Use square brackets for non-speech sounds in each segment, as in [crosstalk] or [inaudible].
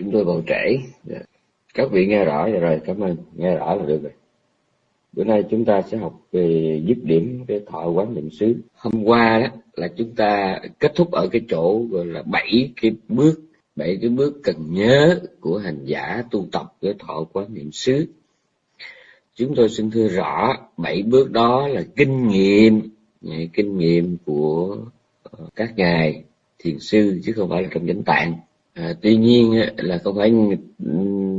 chúng tôi còn trễ. Dạ. Các vị nghe rõ rồi. Cảm ơn. Nghe rõ là được rồi. Bữa nay chúng ta sẽ học về dứt điểm, cái thọ quán niệm xứ. Hôm qua đó là chúng ta kết thúc ở cái chỗ gọi là bảy cái bước, bảy cái bước cần nhớ của hành giả tu tập cái thọ quán niệm xứ. Chúng tôi xin thưa rõ, bảy bước đó là kinh nghiệm kinh nghiệm của ờ, các ngài thiền sư chứ không phải là trong chánh tạng à, tuy nhiên là không phải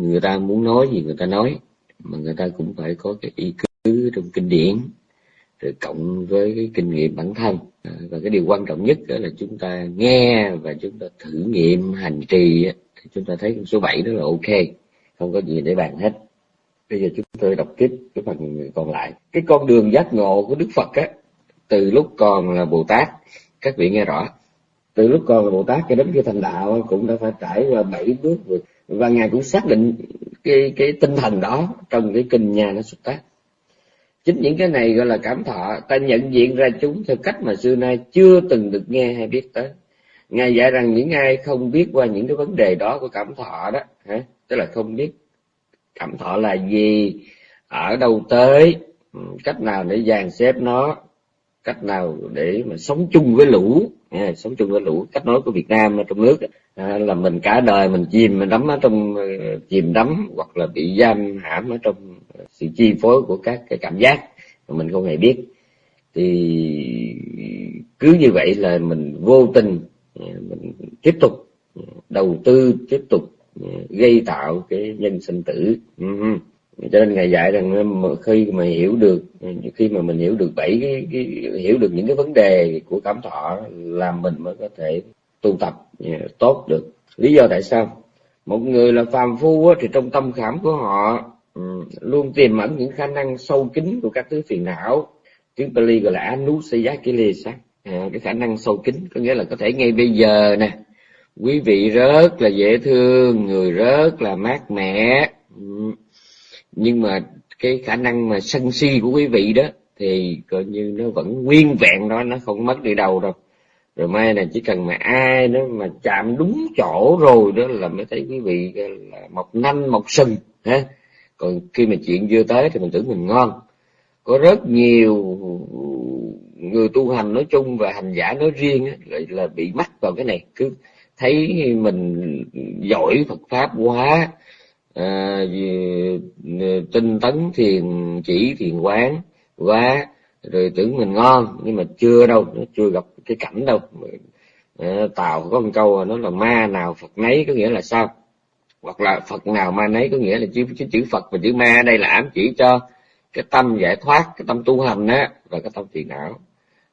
người ta muốn nói gì người ta nói mà người ta cũng phải có cái ý cứ trong kinh điển rồi cộng với cái kinh nghiệm bản thân. À, và cái điều quan trọng nhất đó là chúng ta nghe và chúng ta thử nghiệm hành trì thì chúng ta thấy số 7 đó là ok không có gì để bàn hết. Bây giờ chúng tôi đọc tiếp cái phần còn lại. Cái con đường giác ngộ của đức phật á từ lúc còn là bồ tát các vị nghe rõ từ lúc còn là bồ tát cho đến khi thành đạo cũng đã phải trải qua bảy bước và ngài cũng xác định cái cái tinh thần đó trong cái kinh nhà nó xuất tác. Chính những cái này gọi là cảm thọ, ta nhận diện ra chúng theo cách mà xưa nay chưa từng được nghe hay biết tới. Ngài dạy rằng những ai không biết qua những cái vấn đề đó của cảm thọ đó, hả? Tức là không biết cảm thọ là gì, ở đâu tới ừ, cách nào để dàn xếp nó, cách nào để mà sống chung với lũ à, sống chung với lũ cách nói của Việt Nam ở trong nước à, là mình cả đời mình chìm mình đắm ở trong ờ, chìm đắm hoặc là bị giam hãm ở trong sự chi phối của các cái cảm giác mà mình không hề biết. Thì cứ như vậy là mình vô tình ờ, mình tiếp tục ờ, đầu tư tiếp tục gây tạo cái nhân sinh tử. Uh-huh cho nên ngài dạy rằng khi mà hiểu được khi mà mình hiểu được bảy cái, cái hiểu được những cái vấn đề của cảm thọ là mình mới có thể tu tập à, tốt được. Lý do tại sao? Một người là phàm phu thì trong tâm khảm của họ ừ, luôn tiềm ẩn những khả năng sâu kín của các thứ phiền não. Tiếng Pali gọi là anusayakilesa. À, cái khả năng sâu kín có nghĩa là có thể ngay bây giờ nè. Quý vị rất là dễ thương người rất là mát mẻ. Ừ nhưng mà cái khả năng mà sân si của quý vị đó, thì coi như nó vẫn nguyên vẹn đó, nó không mất đi đâu đâu. Rồi mai này chỉ cần mà ai đó mà chạm đúng chỗ rồi đó là mới thấy quý vị là mọc nanh, mọc sừng ha còn khi mà chuyện chưa tới thì mình tưởng mình ngon. Có rất nhiều người tu hành nói chung và hành giả nói riêng lại là bị mắc vào cái này. Cứ thấy mình giỏi Phật pháp quá à, ờ, tinh tấn thiền chỉ thiền quán quá rồi tưởng mình ngon nhưng mà chưa đâu nó chưa gặp cái cảnh đâu. Ờ, à, tàu có một câu nó là ma nào phật nấy có nghĩa là sao? Hoặc là phật nào ma nấy có nghĩa là chữ, chữ, chữ phật và chữ ma đây là ám chỉ cho cái tâm giải thoát cái tâm tu hành á và cái tâm phiền não.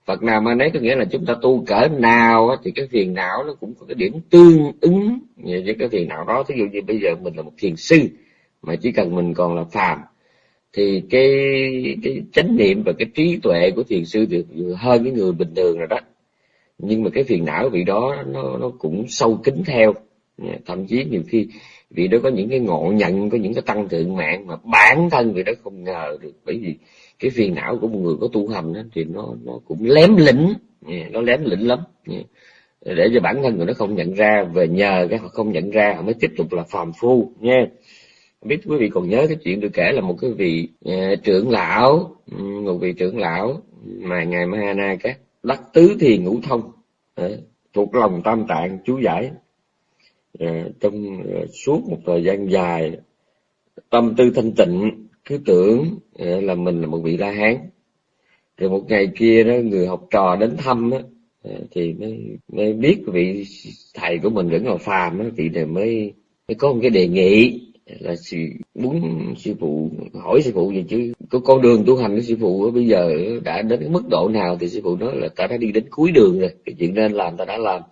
Phật nào mà nấy có nghĩa là chúng ta tu cỡ nào thì cái phiền não nó cũng có cái điểm tương ứng với cái phiền não đó. Thí dụ như bây giờ mình là một thiền sư mà chỉ cần mình còn là phàm, thì cái cái chánh niệm và cái trí tuệ của thiền sư được hơn cái người bình thường rồi đó. Nhưng mà cái phiền não vị đó nó nó cũng sâu kín theo. Thậm chí nhiều khi vị đó có những cái ngộ nhận, có những cái tăng thượng mạng mà bản thân vị đó không ngờ được. Bởi vì cái phiền não của một người có tu hành đó, thì nó nó cũng lém lĩnh. Nó lém lĩnh lắm. Để cho bản thân người nó không nhận ra về nhờ cái họ không nhận ra họ mới tiếp tục là phàm phu nha. Biết quý vị còn nhớ cái chuyện được kể là một cái vị uh, trưởng lão ừ, một vị trưởng lão mà ngài Mahana các đắc tứ thì ngũ thông uh, thuộc lòng tam tạng chú giải. Uh, trong uh, suốt một thời gian dài tâm tư thanh tịnh cứ tưởng ờ, là mình là một vị la hán. Rồi một ngày kia đó, người học trò đến thăm á ờ, thì mới mới biết vị thầy của mình vẫn là phàm á vị này mới mới có một cái đề nghị là sư, muốn sư phụ, hỏi sư phụ gì chứ, có con đường tu hành của sư phụ bây giờ đã đến cái mức độ nào thì sư phụ nói là ta đã đi đến cuối đường rồi, cái chuyện nên làm ta đã làm.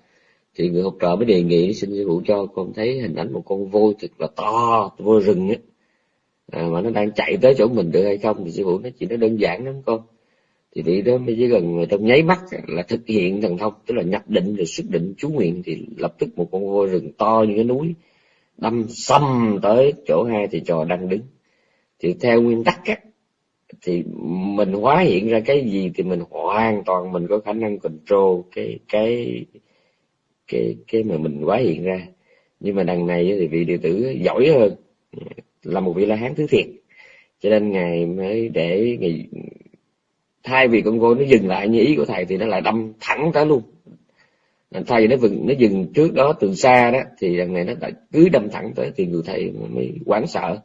Thì người học trò mới đề nghị, xin sư phụ cho con thấy hình ảnh một con voi thật là to voi rừng á à, mà nó đang chạy tới chỗ mình được hay không thì sư phụ nói chuyện nó đơn giản lắm con. Thì vị đó mới chỉ gần trong nháy mắt là thực hiện thần thông tức là nhập định rồi xuất định chú nguyện thì lập tức một con voi rừng to như cái núi đâm xâm tới chỗ hai thì trò đang đứng. Thì theo nguyên tắc á thì mình hóa hiện ra cái gì thì mình hoàn toàn mình có khả năng control cái cái cái cái mà mình hóa hiện ra. Nhưng mà đằng này thì vị đệ tử giỏi hơn là một vị la hán thứ thiệt. Cho nên ngài mới để ngài thay vì con voi nó dừng lại như ý của thầy thì nó lại đâm thẳng tới luôn. Thay vì nó vừng, nó dừng trước đó từ xa đó, thì lần này nó lại cứ đâm thẳng tới thì người thầy mới hoảng sợ.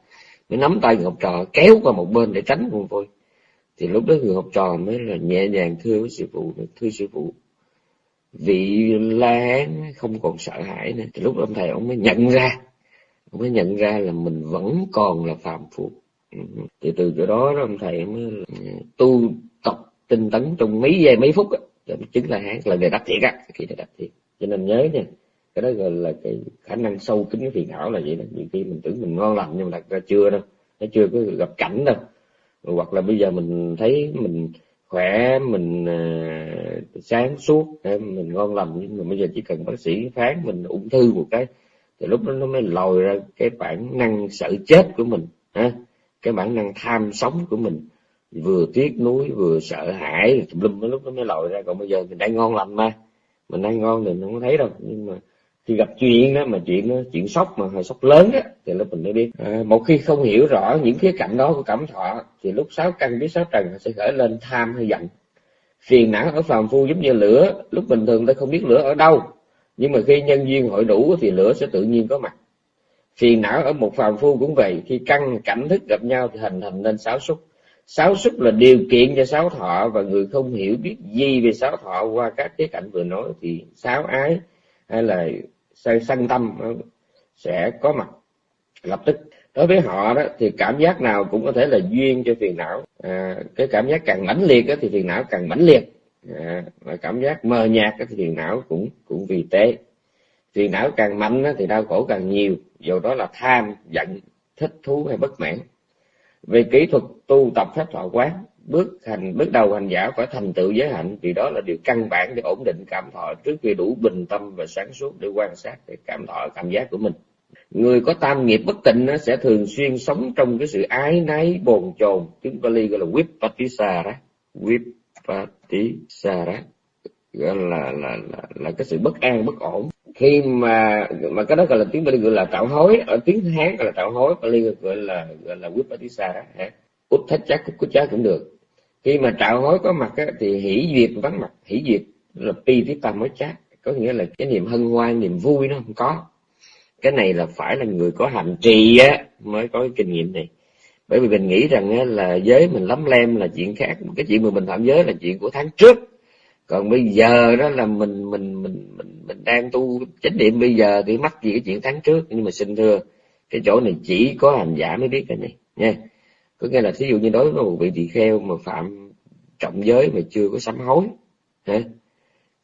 Mới nắm tay người học trò, kéo qua một bên để tránh con voi. Thì lúc đó người học trò mới là nhẹ nhàng thưa với sư phụ, thưa sư phụ, vị la hán không còn sợ hãi nữa. Thì lúc đó ông thầy ông mới nhận ra mới nhận ra là mình vẫn còn là phàm phu. Ừ. Thì từ chỗ đó, đó ông thầy mới ừ, tu tập tinh tấn trong mấy giây mấy phút á. Chứng là hán là người đắc thiệt á khi này đắc thiệt cho nên nhớ nha cái đó gọi là cái khả năng sâu kín cái phiền não là vậy đó. Nhiều khi mình tưởng mình ngon lành nhưng mà thật ra chưa đâu nó chưa có gặp cảnh đâu. Hoặc là bây giờ mình thấy mình khỏe mình uh, sáng suốt à, mình ngon lành nhưng mà bây giờ chỉ cần bác sĩ phán mình ung thư một cái thì lúc đó nó mới lòi ra cái bản năng sợ chết của mình ha? Cái bản năng tham sống của mình. Vừa tiếc nuối vừa sợ hãi lum lúc nó mới lòi ra. Còn bây giờ mình đang ngon lành mà. Mình đang ngon thì mình không thấy đâu. Nhưng mà khi gặp chuyện đó mà chuyện đó, chuyện sốc mà hơi sốc lớn á thì lúc mình mới biết. À, một khi không hiểu rõ những khía cạnh đó của cảm thọ thì lúc sáu căn biết sáu trần sẽ khởi lên tham hay giận. Phiền não ở phàm phu giống như lửa. Lúc bình thường ta không biết lửa ở đâu nhưng mà khi nhân duyên hội đủ thì lửa sẽ tự nhiên có mặt. Phiền não ở một phàm phu cũng vậy khi căn cảnh thức gặp nhau thì hình thành nên sáu xúc sáu xúc là điều kiện cho sáu thọ và người không hiểu biết gì về sáu thọ qua các cái cảnh vừa nói thì sáu ái hay là sân tâm sẽ có mặt lập tức. Đối với họ đó thì cảm giác nào cũng có thể là duyên cho phiền não. À, cái cảm giác càng mãnh liệt đó, thì phiền não càng mãnh liệt. Dạ, à, và cảm giác mờ nhạt cái thì phiền não cũng cũng vì tế phiền não càng mạnh thì đau khổ càng nhiều dù đó là tham giận thích thú hay bất mãn. Về kỹ thuật tu tập pháp thọ quán bước hành bước đầu hành giả phải thành tựu giới hạnh vì đó là điều căn bản để ổn định cảm thọ trước khi đủ bình tâm và sáng suốt để quan sát để cảm thọ cảm giác của mình. Người có tam nghiệp bất tịnh nó sẽ thường xuyên sống trong cái sự ái náy bồn chồn tiếng Bali gọi là tí vipatisara gọi là là là là cái sự bất an bất ổn. Khi mà mà cái đó gọi là tiếng Bali gọi là tạo hối ở tiếng Hán gọi là tạo hối Bali gọi là gọi là vipatisara út thách chắc cút chắc cũng được. Khi mà tạo hối có mặt á, thì hỷ duyệt vắng mặt. Hỷ duyệt là pi tiếp tam mới chát có nghĩa là cái niềm hân hoan niềm vui nó không có. Cái này là phải là người có hành trì á mới có cái kinh nghiệm này bởi vì mình nghĩ rằng là giới mình lắm lem là chuyện khác. Cái chuyện mà mình phạm giới là chuyện của tháng trước. Còn bây giờ đó là mình mình mình mình mình đang tu chánh niệm. Bây giờ thì mắc gì cái chuyện tháng trước? Nhưng mà xin thưa, cái chỗ này chỉ có hành giả mới biết cái này, nha. Có nghĩa là thí dụ như đối với một vị tỳ kheo mà phạm trọng giới mà chưa có sám hối, hả?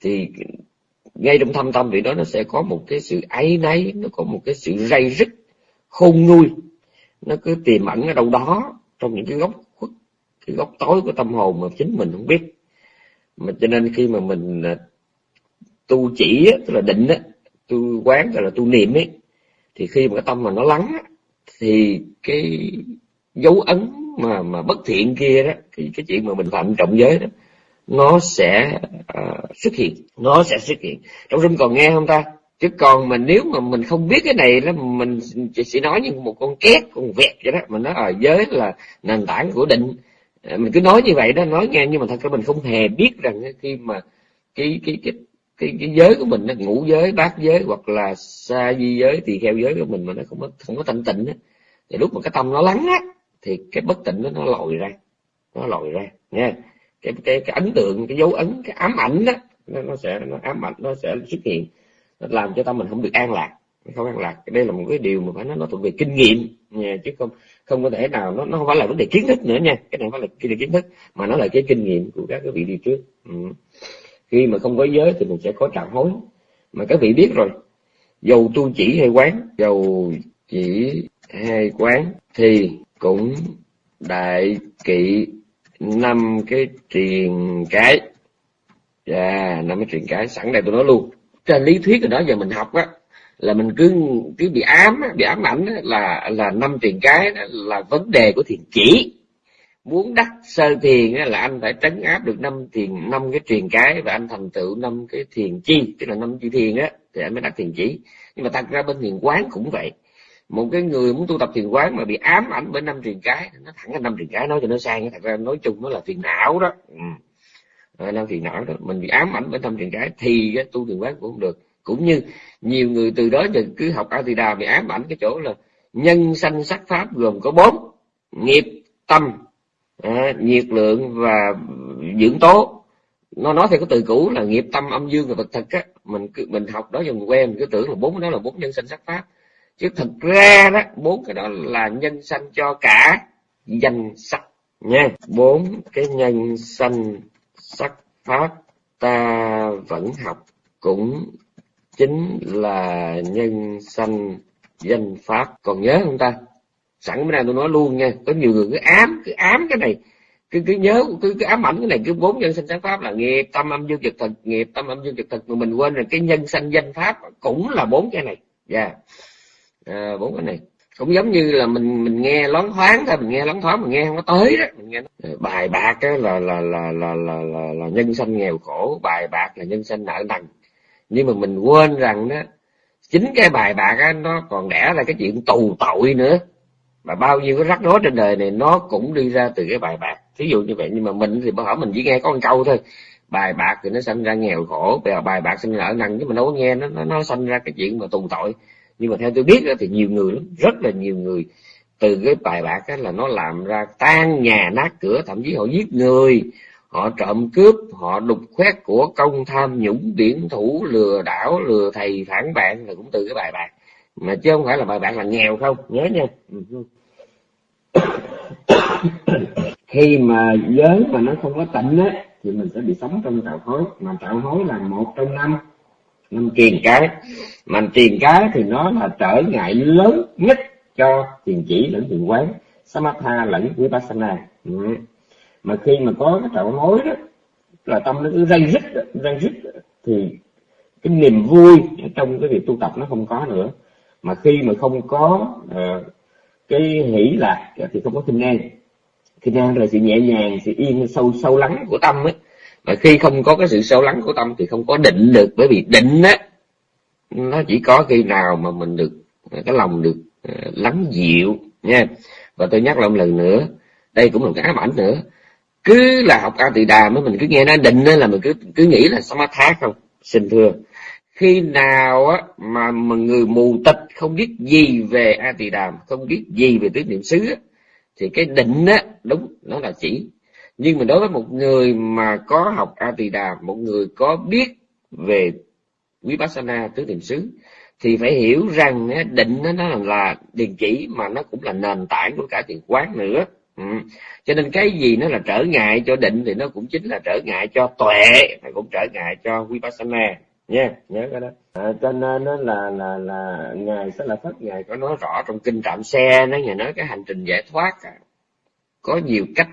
thì ngay trong thâm tâm vị đó nó sẽ có một cái sự áy náy, nó có một cái sự ray rứt, khôn nguôi nó cứ tiềm ẩn ở đâu đó trong những cái góc khuất cái góc tối của tâm hồn mà chính mình không biết. Mà cho nên khi mà mình à, tu chỉ tức là định á tu quán tức là tu niệm ấy thì khi mà cái tâm mà nó lắng thì cái dấu ấn mà mà bất thiện kia đó cái cái chuyện mà mình phạm trọng giới đó nó sẽ uh, xuất hiện nó sẽ xuất hiện. Trong rung còn nghe không ta? Chứ còn mà nếu mà mình không biết cái này đó mình chỉ sẽ nói như một con két con vẹt vậy đó mình nói ở giới là nền tảng của định. Ờ, mình cứ nói như vậy đó nói nghe nhưng mà thật ra mình không hề biết rằng khi mà cái cái cái cái, cái giới của mình nó ngũ giới bát giới hoặc là sa di giới thì theo giới của mình mà nó không có không có thanh tịnh á thì lúc mà cái tâm nó lắng á thì cái bất tịnh đó nó lòi ra nó lòi ra nha cái cái cái ấn tượng cái dấu ấn cái ám ảnh đó nó, nó sẽ nó ám ảnh nó sẽ xuất hiện làm cho tâm mình không được an lạc, không an lạc. Đây là một cái điều mà phải nói nó thuộc về kinh nghiệm nha, chứ không không có thể nào, nó nó không phải là vấn đề kiến thức nữa nha. Cái này không phải là cái kiến thức, mà nó là cái kinh nghiệm của các cái vị đi trước. Ừ. khi mà không có giới thì mình sẽ có trạng hối. Mà các vị biết rồi, dầu tu chỉ hay quán, dầu chỉ hay quán thì cũng đại kỵ năm cái truyền cái. Dạ năm cái truyền cái, sẵn đây tôi nói luôn trên lý thuyết rồi đó giờ mình học á, là mình cứ cứ bị ám bị ám ảnh là là năm truyền cái đó là vấn đề của thiền chỉ. Muốn đắc sơ thiền là anh phải trấn áp được năm thiền năm cái truyền cái và anh thành tựu năm cái thiền chi, tức là năm chi thiền á, thì anh mới đắc thiền chỉ. Nhưng mà thật ra bên thiền quán cũng vậy. Một cái người muốn tu tập thiền quán mà bị ám ảnh bởi năm truyền cái, nó thẳng cái năm truyền cái nói cho nó sang thật ra nói chung nó là phiền não đó. Ừ năm phiền não đó mình bị ám ảnh bởi tâm trạng cái thì cái tu thiền quán cũng không được. Cũng như nhiều người từ đó giờ cứ học a di đà bị ám ảnh cái chỗ là nhân sanh sắc pháp gồm có bốn nghiệp tâm à, nhiệt lượng và dưỡng tố. Nó nói theo cái từ cũ là nghiệp tâm âm dương và vật thực á. Mình cứ mình học đó dần quen mình cứ tưởng là bốn cái đó là bốn nhân sanh sắc pháp. Chứ thực ra đó bốn cái đó là nhân sanh cho cả danh sắc nha. Bốn cái nhân sanh sắc pháp ta vẫn học cũng chính là nhân sanh danh pháp. Còn nhớ không ta? Sẵn bữa nay tôi nói luôn nha có nhiều người cứ ám cứ ám cái này cứ cứ nhớ cứ, cứ ám ảnh cái này cứ bốn nhân sanh sáng pháp là nghiệp tâm âm dương trực thực nghiệp tâm âm dương trực thực mà mình quên là cái nhân sanh danh pháp cũng là bốn cái này. Dạ. Yeah. à, bốn cái này cũng giống như là mình mình nghe loáng thoáng thôi mình nghe loáng thoáng mình nghe không có tới đó. Mình nghe ờ, bài bạc á là là, là là là là là nhân sanh nghèo khổ bài bạc là nhân sanh nợ nần. Nhưng mà mình quên rằng đó chính cái bài bạc á nó còn đẻ ra cái chuyện tù tội nữa. Mà bao nhiêu cái rắc rối trên đời này nó cũng đi ra từ cái bài bạc. Thí dụ như vậy nhưng mà mình thì hỏi mình chỉ nghe có một câu thôi. Bài bạc thì nó sinh ra nghèo khổ bây giờ bài bạc sinh nợ nần chứ mình đâu có nghe nó nó, nó sinh ra cái chuyện mà tù tội nhưng mà theo tôi biết thì nhiều người lắm, rất là nhiều người. Từ cái bài bạc á, là nó làm ra tan nhà nát cửa, thậm chí họ giết người. Họ trộm cướp, họ đục khoét của công tham, nhũng điển, thủ, lừa đảo, lừa thầy, phản bạn, là cũng từ cái bài bạc. Mà chứ không phải là bài bạc là nghèo không, nhớ nha. [coughs] Khi mà giới mà nó không có tịnh á, thì mình sẽ bị sống trong tạo hối mà tạo hối là một trong năm năm truyền cái. Mà truyền cái thì nó là trở ngại lớn nhất cho thiền chỉ lẫn thiền quán. Samatha lẫn vipassana. Ừ. mà khi mà có cái tạo mối đó là tâm nó cứ dây rít dây rít thì cái niềm vui trong cái việc tu tập nó không có nữa. Mà khi mà không có uh, cái hỷ lạc thì không có kinh an. Kinh an là sự nhẹ nhàng sự yên sâu sâu lắng của tâm ấy và khi không có cái sự sâu lắng của tâm thì không có định được. Bởi vì định á nó chỉ có khi nào mà mình được cái lòng được ờ, lắng dịu nha. Và tôi nhắc lại một lần nữa đây cũng là một cái ám ảnh nữa. Cứ là học a tỳ đà mới mình cứ nghe nó định là mình cứ cứ nghĩ là samatha không xin thưa. Khi nào á mà, mà người mù tịch không biết gì về a tỳ đàm không biết gì về tứ niệm xứ á, thì cái định á đúng nó là chỉ nhưng mà đối với một người mà có học a tỳ đà một người có biết về vipassana tứ niệm xứ thì phải hiểu rằng định nó, là điền chỉ mà nó cũng là nền tảng của cả thiền quán nữa. Ừ. cho nên cái gì nó là trở ngại cho định thì nó cũng chính là trở ngại cho tuệ và cũng trở ngại cho vipassana. Nha nhớ cái đó. À, cho nên nó là là là ngài sẽ là phát ngài có nói rõ trong kinh trạm xe nó ngài nói cái hành trình giải thoát à, có nhiều cách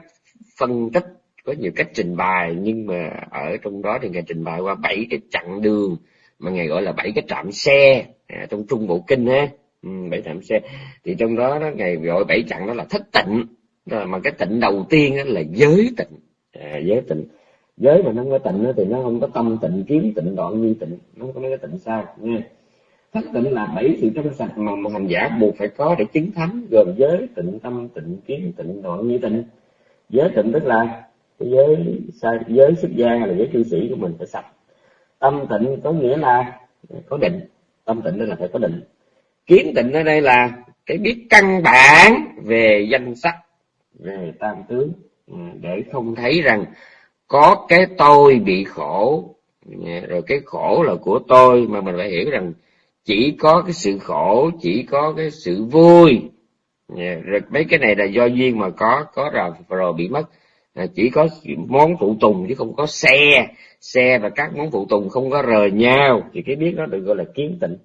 phân tích có nhiều cách trình bày nhưng mà ở trong đó thì ngài trình bày qua bảy cái chặng đường mà ngài gọi là bảy cái trạm xe à, trong trung bộ kinh ha ừ, bảy trạm xe. Thì trong đó nó ngài gọi bảy chặng đó là thất tịnh. Mà cái tịnh đầu tiên đó là giới tịnh. À, giới tịnh. Giới mà nó không có tịnh thì nó không có tâm tịnh kiến tịnh đoạn như tịnh. Nó không có mấy cái tịnh sao nha thất tịnh là bảy sự trong sạch mà một hành giả buộc phải có để chứng thánh gồm giới tịnh tâm tịnh kiến tịnh đoạn như tịnh giới tịnh tức là cái giới giới xuất gia hay là giới cư sĩ của mình phải sạch. Tâm tịnh có nghĩa là có định. Tâm tịnh tức là phải có định. Kiến tịnh ở đây là cái biết căn bản về danh sắc, về tam tướng. Ừ, để không thấy rằng có cái tôi bị khổ. Dạ, rồi cái khổ là của tôi, mà mình phải hiểu rằng chỉ có cái sự khổ, chỉ có cái sự vui Dạ, rồi mấy cái này là do duyên mà có có rồi rồi bị mất. À, chỉ có món phụ tùng chứ không có xe. Xe và các món phụ tùng không có rời nhau. Thì cái biết đó được gọi là kiến tịnh.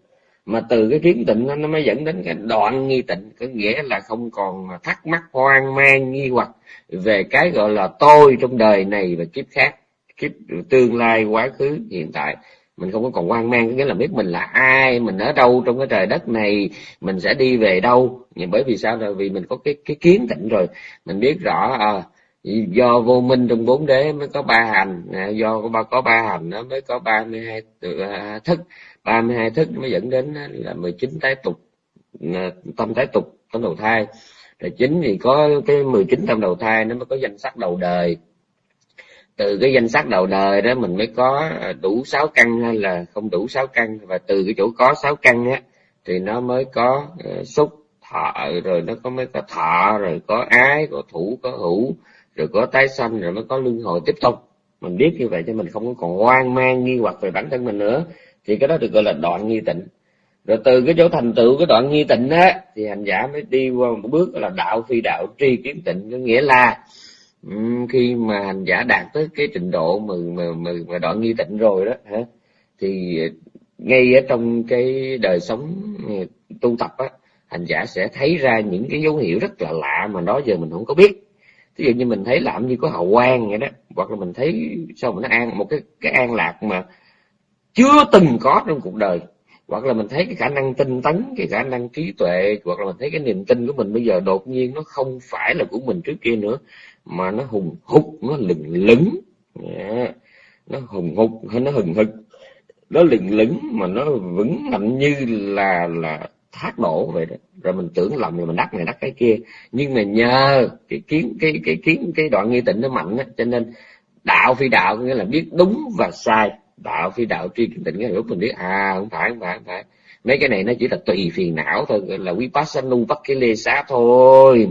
Mà từ cái kiến tịnh nó mới dẫn đến cái đoạn nghi tịnh. Có nghĩa là không còn thắc mắc, hoang mang, nghi hoặc về cái gọi là tôi trong đời này và kiếp khác, kiếp tương lai, quá khứ, hiện tại mình không có còn hoang mang nghĩa là biết mình là ai mình ở đâu trong cái trời đất này mình sẽ đi về đâu. Nhưng bởi vì sao? Là vì mình có cái cái kiến tịnh rồi. Mình biết rõ à, do vô minh trong bốn đế mới có ba hành. Do có ba có ba hành nó mới có ba mươi hai à, thức. Ba mươi hai thức mới dẫn đến là mười chín tái tục. Tâm tái tục tâm đầu thai. Rồi chính thì có cái mười chín tâm đầu thai nó mới có danh sắc đầu đời từ cái danh sách đầu đời đó mình mới có à, đủ sáu căn hay là không đủ sáu căn. Và từ cái chỗ có sáu căn á thì nó mới có uh, xúc thọ rồi nó có mới có thọ rồi có ái có thủ có hữu rồi có tái sanh rồi mới có luân hồi tiếp tục. Mình biết như vậy cho mình không còn hoang mang nghi hoặc về bản thân mình nữa. Thì cái đó được gọi là đoạn nghi tịnh. Rồi từ cái chỗ thành tựu cái đoạn nghi tịnh á thì hành giả mới đi qua một bước là đạo phi đạo tri kiến tịnh có nghĩa là Ừ, khi mà hành giả đạt tới cái trình độ mà mà mà, mà đoạn nghi tịnh rồi đó hả? Thì ngay ở trong cái đời sống ừ, tu tập á hành giả sẽ thấy ra những cái dấu hiệu rất là lạ mà đó giờ mình không có biết. Ví dụ như mình thấy làm như có hào quang vậy đó hoặc là mình thấy sao mà nó an một cái cái an lạc mà chưa từng có trong cuộc đời. Hoặc là mình thấy cái khả năng tinh tấn cái khả năng trí tuệ hoặc là mình thấy cái niềm tin của mình bây giờ đột nhiên nó không phải là của mình trước kia nữa mà nó hùng hục, nó lừng lững. Yeah. nó hùng hục, hay nó hừng hực. Nó lừng lững mà nó vững mạnh như là là thác đổ vậy đó. Rồi mình tưởng lầm rồi mình đắc này đắc cái kia. Nhưng mà nhờ cái kiến, cái cái kiến, cái đoạn nghi tịnh nó mạnh á, cho nên đạo phi đạo nghĩa là biết đúng và sai. Đạo phi đạo tri kiến tịnh nghĩa lúc mình biết à không phải không phải không phải. Mấy cái này nó chỉ là tùy phiền não thôi là vipassanu bắt cái lê xá thôi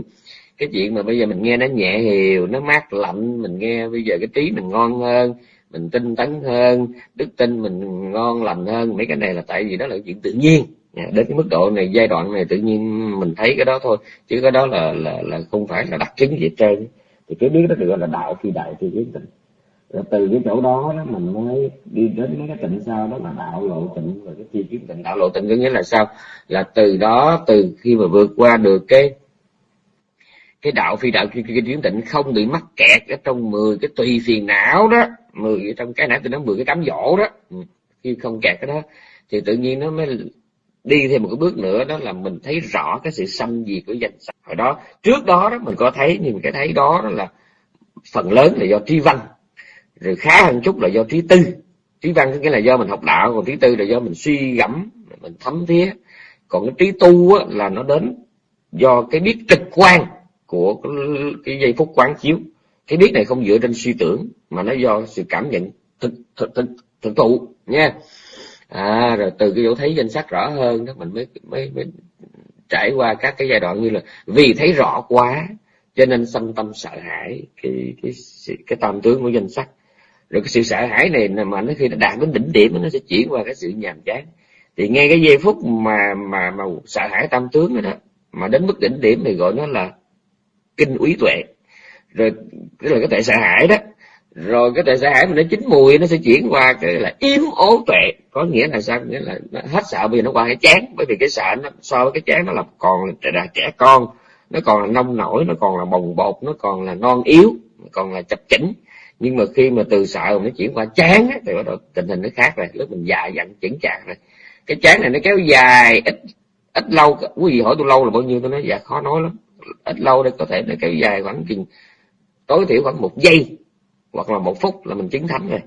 cái chuyện mà bây giờ mình nghe nó nhẹ hiều, nó mát lạnh, mình nghe bây giờ cái trí mình ngon hơn, mình tinh tấn hơn, đức tin mình ngon lành hơn, mấy cái này là tại vì đó là chuyện tự nhiên. Dạ, đến cái mức độ này, giai đoạn này tự nhiên mình thấy cái đó thôi, chứ cái đó là là là không phải là đặc chứng gì hết trơn. Thì cái biết đó được gọi là đạo phi đại phi kiến tịnh rồi từ cái chỗ đó đó mình mới đi đến mấy cái tịnh sau đó là đạo lộ tịnh và cái chi kiến tịnh. Đạo lộ tịnh có nghĩa là sao? Là từ đó, từ khi mà vượt qua được cái cái đạo phi đạo chi kiến tịnh không bị mắc kẹt ở trong 10 cái tùy phiền não đó 10 trong cái nãy tôi nói 10 cái cám dỗ đó. Ừ, khi không kẹt cái đó thì tự nhiên nó mới đi thêm một cái bước nữa đó là mình thấy rõ cái sự xâm diệt của danh sách hồi đó trước đó đó mình có thấy nhưng cái thấy đó, đó là phần lớn là do trí văn rồi khá hơn chút là do trí tư. Trí văn có nghĩa là do mình học đạo còn trí tư là do mình suy gẫm mình thấm thía. Còn cái trí tu á, là nó đến do cái biết trực quan của cái, giây phút quán chiếu. Cái biết này không dựa trên suy tưởng mà nó do sự cảm nhận thực thực thực, thực thụ nha. À rồi từ cái chỗ thấy danh sắc rõ hơn đó mình mới mới mới trải qua các cái giai đoạn như là vì thấy rõ quá cho nên sanh tâm sợ hãi cái cái cái, cái tam tướng của danh sắc rồi cái sự sợ hãi này mà nó khi nó đạt đến đỉnh điểm nó sẽ chuyển qua cái sự nhàm chán. Thì ngay cái giây phút mà mà mà sợ hãi tam tướng rồi đó mà đến mức đỉnh điểm thì gọi nó là kinh úy tuệ. Rồi cái là cái tuệ sợ hãi đó. Rồi cái tuệ sợ hãi mà nó chín mùi, nó sẽ chuyển qua cái là yếm ố tuệ. Có nghĩa là sao? Nghĩa là nó hết sợ bây giờ nó qua cái chán. Bởi vì cái sợ nó, so với cái chán nó là còn là trẻ con. Nó còn là nông nổi, nó còn là bồng bột, nó còn là non yếu còn là chập chỉnh. Nhưng mà khi mà từ sợ nó chuyển qua chán thì bắt đầu tình hình nó khác rồi. Lúc mình già dặn chững chạc rồi. Cái chán này nó kéo dài ít ít lâu. Quý vị hỏi tôi lâu là bao nhiêu? Tôi nói dạ khó nói lắm ít lâu đây có thể nó kéo dài khoảng chừng tối thiểu khoảng một giây hoặc là một phút là mình chứng thánh rồi.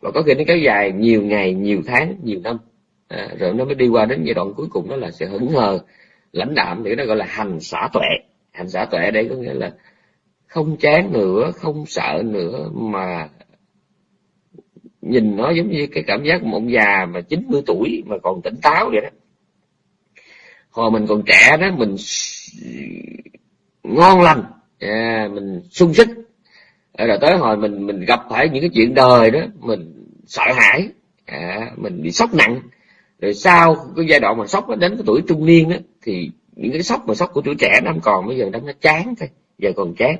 Và có khi nó kéo dài nhiều ngày nhiều tháng nhiều năm. À, rồi nó mới đi qua đến giai đoạn cuối cùng đó là sự hững hờ lãnh đạm thì nó gọi là hành xả tuệ. Hành xả tuệ đây có nghĩa là không chán nữa không sợ nữa mà nhìn nó giống như cái cảm giác một ông già mà 90 tuổi mà còn tỉnh táo vậy đó. Hồi mình còn trẻ đó mình ngon lành. À, mình sung sức. À, rồi tới hồi mình mình gặp phải những cái chuyện đời đó mình sợ hãi. À, mình bị sốc nặng. Rồi sau cái giai đoạn mà sốc đến cái tuổi trung niên đó thì những cái sốc mà sốc của tuổi trẻ nó không còn bây giờ nó chán thôi giờ còn chán.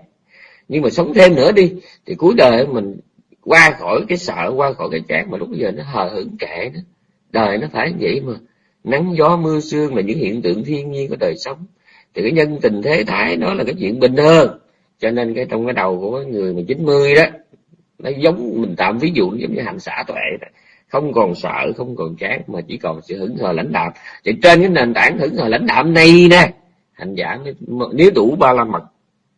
Nhưng mà sống thêm nữa đi thì cuối đời mình qua khỏi cái sợ qua khỏi cái chán mà lúc bây giờ nó hờ hững kệ đó đời nó phải vậy mà. Nắng gió mưa sương là những hiện tượng thiên nhiên của đời sống thì cái nhân tình thế thái nó là cái chuyện bình thường cho nên cái trong cái đầu của người mà 90 đó nó giống mình tạm ví dụ giống như hành xả tuệ đó. không còn sợ không còn chán mà chỉ còn sự hứng hờ lãnh đạm thì trên cái nền tảng hứng hờ lãnh đạm này nè hành giả nếu đủ ba la mật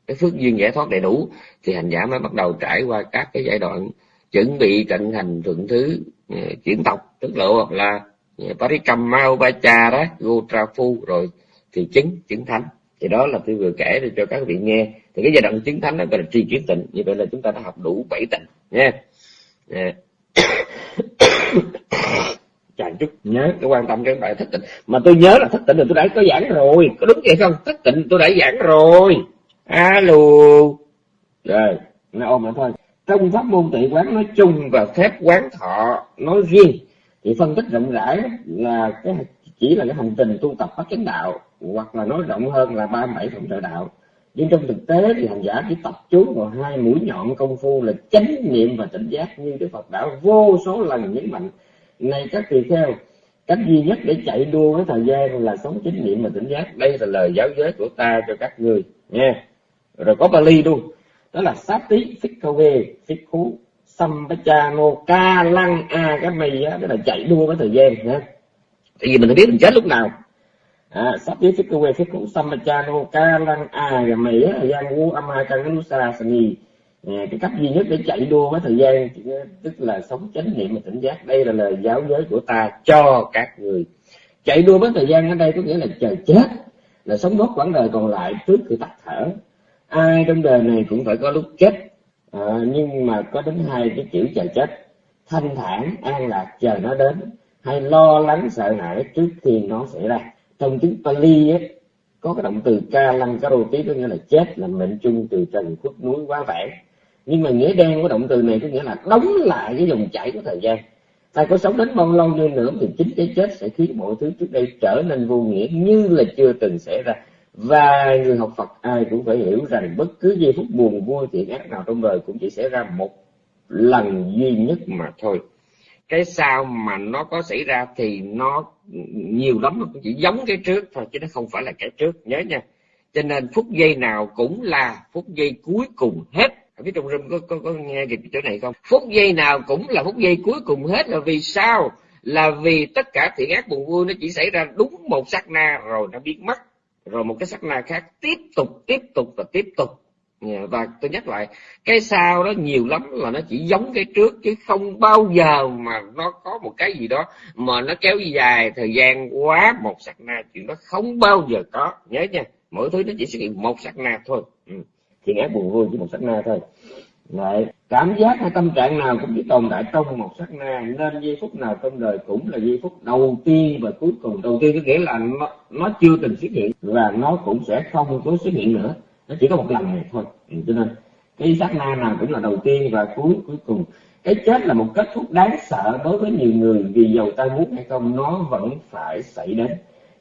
cái phước duyên giải thoát đầy đủ thì hành giả mới bắt đầu trải qua các cái giai đoạn chuẩn bị cận hành thượng thứ ừ, chuyển tộc tức là là ừ, ờ, Parikamma đó Gotrafu rồi thì chứng chứng thánh. Thì đó là tôi vừa kể để cho các vị nghe. Thì cái giai đoạn chứng thánh đó gọi là tri kiến tịnh. Như vậy là chúng ta đã học đủ bảy tịnh nha yeah. [coughs] chàng chút, nhớ cái quan tâm cái bài thất tịnh. Mà tôi nhớ là thất tịnh là tôi đã có giảng rồi. Có đúng vậy không? Thất tịnh tôi đã giảng rồi. Alo. Rồi, nó ôm lại thôi. Trong pháp môn tị quán nói chung và phép quán thọ nói riêng, thì phân tích rộng rãi là cái chỉ là cái hành trình tu tập phát chánh đạo hoặc là nói rộng hơn là ba bảy phòng trợ đạo. Nhưng trong thực tế thì hành giả chỉ tập trung vào hai mũi nhọn công phu là chánh niệm và tỉnh giác như đức Phật đã vô số lần nhấn mạnh. Này các tỳ kheo, cách duy nhất để chạy đua với thời gian là sống chánh niệm và tỉnh giác. Đây là lời giáo giới của ta cho các người nha rồi có Bali luôn đó là sát tí phích câu về phích khú sampachano ca lăng a cái mày á đó là chạy đua với thời gian nha tại vì mình biết mình chết lúc nào à, sát tí quê thích cũng phích ca lăng a và mỹ á gian u ama kanganusa sani cái cách duy nhất để chạy đua với thời gian tức là sống chánh niệm và tỉnh giác đây là lời giáo giới của ta cho các người. Chạy đua với thời gian ở đây có nghĩa là chờ chết là sống nốt quãng đời còn lại trước khi tắt thở. Ai trong đời này cũng phải có lúc chết à, nhưng mà có đến hai cái chữ chờ chết. Thanh thản an lạc chờ nó đến. Hay lo lắng sợ hãi trước khi nó xảy ra trong tiếng Pali ấy, có cái động từ ca lăng ca rô tí có nghĩa là chết là mệnh chung từ trần khuất núi quá vãng. Nhưng mà nghĩa đen của động từ này có nghĩa là đóng lại cái dòng chảy của thời gian. Ta có sống đến bao lâu đi nữa thì chính cái chết sẽ khiến mọi thứ trước đây trở nên vô nghĩa như là chưa từng xảy ra. Và người học Phật ai cũng phải hiểu rằng bất cứ giây phút buồn vui thiện ác nào trong đời cũng chỉ xảy ra một lần duy nhất mà thôi. Cái sao mà nó có xảy ra thì nó nhiều lắm nó cũng chỉ giống cái trước thôi chứ nó không phải là cái trước nhớ nha. Cho nên phút giây nào cũng là phút giây cuối cùng hết. Ở phía trong rừng có, có, có nghe kịp chỗ này không? Phút giây nào cũng là phút giây cuối cùng hết. Là vì sao? Là vì tất cả thiện ác buồn vui nó chỉ xảy ra đúng một sát na rồi nó biến mất. Rồi một cái sát na khác tiếp tục tiếp tục và tiếp tục. Dạ, và tôi nhắc lại cái sau đó nhiều lắm là nó chỉ giống cái trước chứ không bao giờ mà nó có một cái gì đó mà nó kéo dài thời gian quá một sắc na. Chuyện đó không bao giờ có. Nhớ nha mỗi thứ nó chỉ xuất hiện một sắc na thôi. Ừ. thì ác buồn vui chỉ một sắc na thôi. Đấy, cảm giác hay tâm trạng nào cũng chỉ tồn tại trong một sát na. Nên giây phút nào trong đời cũng là giây phút đầu tiên và cuối cùng. Đầu tiên có nghĩa là nó, nó chưa từng xuất hiện và nó cũng sẽ không có xuất hiện nữa nó chỉ có một lần này thôi. Ừ, cho nên cái sát na nào cũng là đầu tiên và cuối cuối cùng. Cái chết là một kết thúc đáng sợ đối với nhiều người vì dầu ta muốn hay không, nó vẫn phải xảy đến.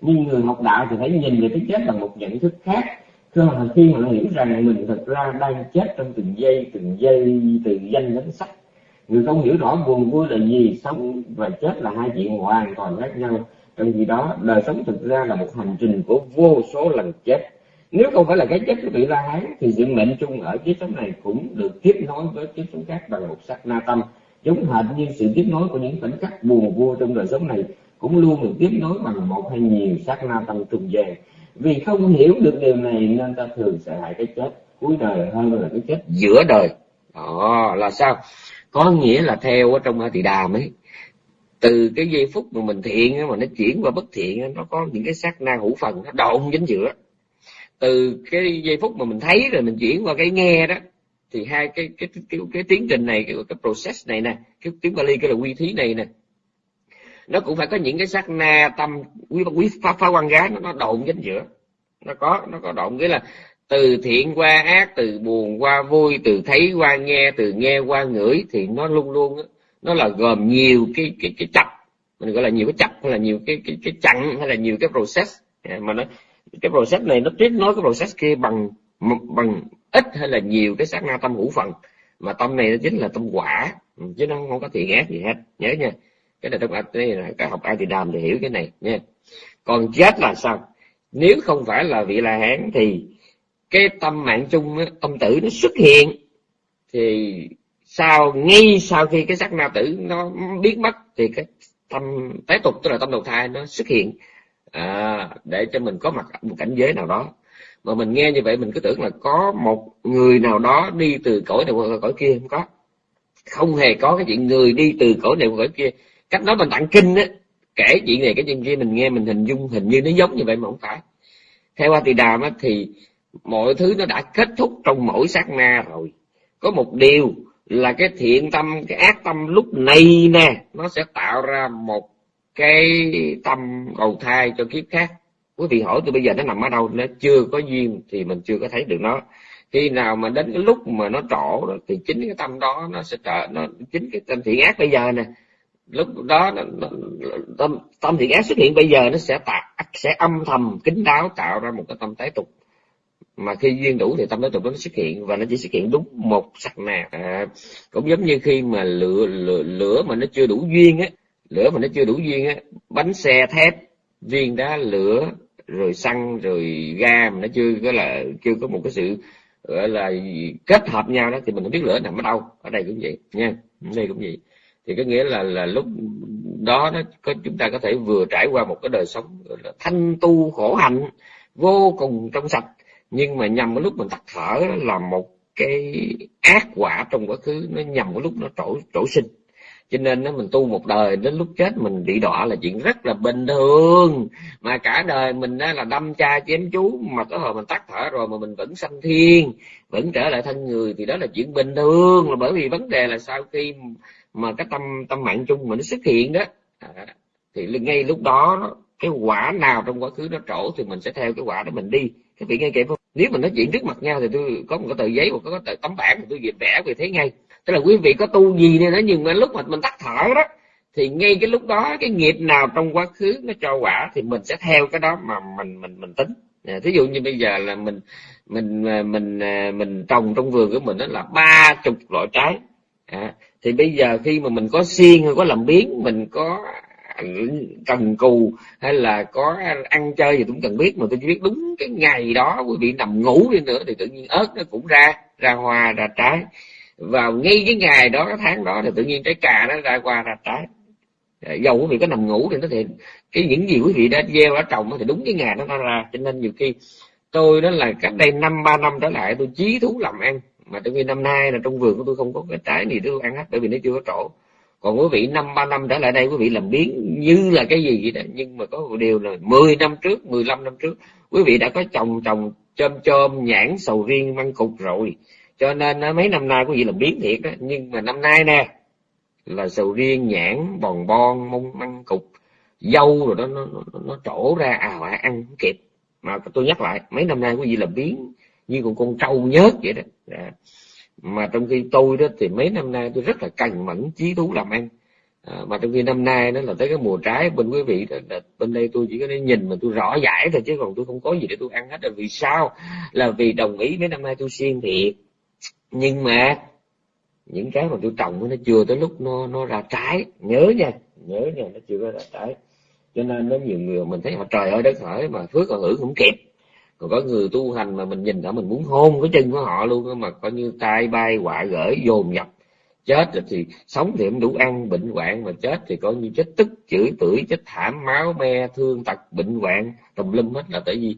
Nhưng người học đạo thì phải nhìn về cái chết bằng một nhận thức khác. Khi mà hiểu rằng mình thật ra đang chết trong từng giây từng giây, từ danh đến sắc. Người không hiểu rõ buồn vui là gì, sống và chết là hai chuyện hoàn toàn khác nhau. Trong khi đó, đời sống thực ra là một hành trình của vô số lần chết nếu không phải là cái chết của vị la hán thì sự mệnh chung ở kiếp sống này cũng được tiếp nối với kiếp sống khác bằng một sắc na tâm. Giống hệt như sự tiếp nối của những khoảnh khắc buồn vui trong đời sống này cũng luôn được tiếp nối bằng một hay nhiều sát na tâm trùng về. Vì không hiểu được điều này nên ta thường sợ hãi cái chết cuối đời hơn là cái chết giữa đời. Đó là sao? Có nghĩa là theo ở trong thị đàm ấy từ cái giây phút mà mình thiện mà nó chuyển qua bất thiện nó có những cái sát na hữu phần, nó độn dính giữa từ cái giây phút mà mình thấy rồi mình chuyển qua cái nghe đó thì hai cái cái cái, cái, cái tiến trình này cái, cái process này nè cái tiếng Bali cái là quy thí này nè nó cũng phải có những cái sát na tâm quý quý phá phá quan gái nó nó độn chính giữa. Nó có nó có độn nghĩa là từ thiện qua ác từ buồn qua vui từ thấy qua nghe từ nghe qua ngửi thì nó luôn luôn nó là gồm nhiều cái cái cái chập. Mình gọi là nhiều cái chập hay là nhiều cái cái cái chặn hay là nhiều cái process. À, mà nó cái process này nó tiếp nối cái process kia bằng bằng ít hay là nhiều cái sát na tâm hữu phần. Mà tâm này nó chính là tâm quả, chứ nó không có thiện ác gì hết. Nhớ nha. Cái này trong đây là cái học ai thì đàm thì hiểu cái này, nha. Còn chết là sao? Nếu không phải là vị la hán thì cái tâm mạng chung tâm tử nó xuất hiện. Thì sau, ngay sau khi cái sắc na tử nó biến mất, thì cái tâm tái tục, tức là tâm đầu thai nó xuất hiện à, để cho mình có mặt một cảnh giới nào đó. Mà mình nghe như vậy mình cứ tưởng là có một người nào đó đi từ cõi này qua cõi kia không có. Không hề có cái chuyện người đi từ cõi này qua cõi kia. Cách đó mình tặng kinh á kể chuyện này cái chuyện kia mình nghe mình hình dung hình như nó giống như vậy mà không phải. Theo a tỳ đàm á thì mọi thứ nó đã kết thúc trong mỗi sát na rồi. Có một điều là cái thiện tâm cái ác tâm lúc này nè nó sẽ tạo ra một cái tâm cầu thai cho kiếp khác. Quý vị hỏi tôi bây giờ nó nằm ở đâu nó chưa có duyên thì mình chưa có thấy được nó. Khi nào mà đến cái lúc mà nó trổ đó, thì chính cái tâm đó nó sẽ trở nó chính cái tâm thiện ác bây giờ nè. Lúc đó nó, nó, tâm tâm thiện ác xuất hiện bây giờ nó sẽ tạo sẽ âm thầm kín đáo tạo ra một cái tâm tái tục. Mà khi duyên đủ thì tâm tái tục nó xuất hiện và nó chỉ xuất hiện đúng một sắc nè. à, cũng giống như khi mà lửa lửa, lửa mà nó chưa đủ duyên á lửa mà nó chưa đủ duyên á, bánh xe thép, viên đá lửa, rồi xăng, rồi ga mà nó chưa có là, chưa có một cái sự, gọi là kết hợp nhau đó, thì mình không biết lửa nằm ở đâu, ở đây cũng vậy, nha, ở đây cũng vậy. Thì có nghĩa là là lúc đó nó có, chúng ta có thể vừa trải qua một cái đời sống, gọi là thanh tu khổ hạnh, vô cùng trong sạch, nhưng mà nhằm cái lúc mình tắt thở là một cái ác quả trong quá khứ, nó nhằm cái lúc nó trổ trổ sinh cho nên nó mình tu một đời đến lúc chết mình bị đọa là chuyện rất là bình thường. Mà cả đời mình đó là đâm cha chém chú mà có hồi mình tắt thở rồi mà mình vẫn sanh thiên vẫn trở lại thân người thì đó là chuyện bình thường. Là bởi vì vấn đề là sau khi mà cái tâm tâm mạng chung mà nó xuất hiện đó à, thì ngay lúc đó cái quả nào trong quá khứ nó trổ thì mình sẽ theo cái quả đó mình đi. Cái vị nghe kịp không? Nếu mình nói chuyện trước mặt nhau thì tôi có một cái tờ giấy hoặc có cái tờ tấm bản thì tôi vẽ về thế ngay tức là quý vị có tu gì nên nữa nhưng mà lúc mà mình tắt thở đó thì ngay cái lúc đó cái nghiệp nào trong quá khứ nó cho quả thì mình sẽ theo cái đó mà mình mình mình tính. À, thí dụ như bây giờ là mình mình à, mình à, mình trồng trong vườn của mình đó là ba chục loại trái. À, thì bây giờ khi mà mình có xiên hay có làm biến mình có cần cù hay là có ăn chơi gì cũng cần biết mà tôi chỉ biết đúng cái ngày đó quý vị nằm ngủ đi nữa thì tự nhiên ớt nó cũng ra ra hoa ra trái vào ngay cái ngày đó, cái tháng đó thì tự nhiên trái cà nó ra qua ra trái. Dạ, dầu quý vị có nằm ngủ thì nó thì cái những gì quý vị đã gieo, đã trồng thì đúng cái ngày nó ra. Cho nên nhiều khi tôi đó là cách đây năm, ba năm trở lại, tôi chí thú làm ăn. Mà trong khi năm nay là trong vườn của tôi không có cái trái gì tôi ăn hết, bởi vì nó chưa có trổ. Còn quý vị năm, ba năm trở lại đây, quý vị làm biến như là cái gì vậy đó. Nhưng mà có một điều là 10 năm trước 15 năm trước, quý vị đã có trồng trồng chôm chôm, nhãn sầu riêng, măng cục rồi cho nên mấy năm nay của vị làm biến thiệt đó nhưng mà năm nay nè là sầu riêng nhãn bòn bon mông măng cục dâu rồi đó nó nó, nó trổ ra à à ăn không kịp. Mà tôi nhắc lại mấy năm nay của vị làm biến như con con trâu nhớt vậy đó. À mà trong khi tôi đó thì mấy năm nay tôi rất là cằn mẫn chí thú làm ăn. À, mà trong khi năm nay đó là tới cái mùa trái bên quý vị đó, là bên đây tôi chỉ có thể nhìn mà tôi rõ giải thôi chứ còn tôi không có gì để tôi ăn hết. Là vì sao? Là vì đồng ý mấy năm nay tôi siêng thiệt nhưng mà những cái mà tôi trồng nó chưa tới lúc nó nó ra trái. Nhớ nha nhớ nha, nó chưa có ra trái. Cho nên nó nhiều người mình thấy họ trời ơi, đất hỡi mà phước họ hưởng không kịp. Còn có người tu hành mà mình nhìn đã mình muốn hôn cái chân của họ luôn mà coi như tai bay quạ gửi dồn nhập. Chết rồi thì sống thì không đủ ăn, bệnh hoạn. Mà chết thì coi như chết tức, chửi tưởi chết thảm, máu me, thương tật, bệnh hoạn. Tùm lum hết là tại vì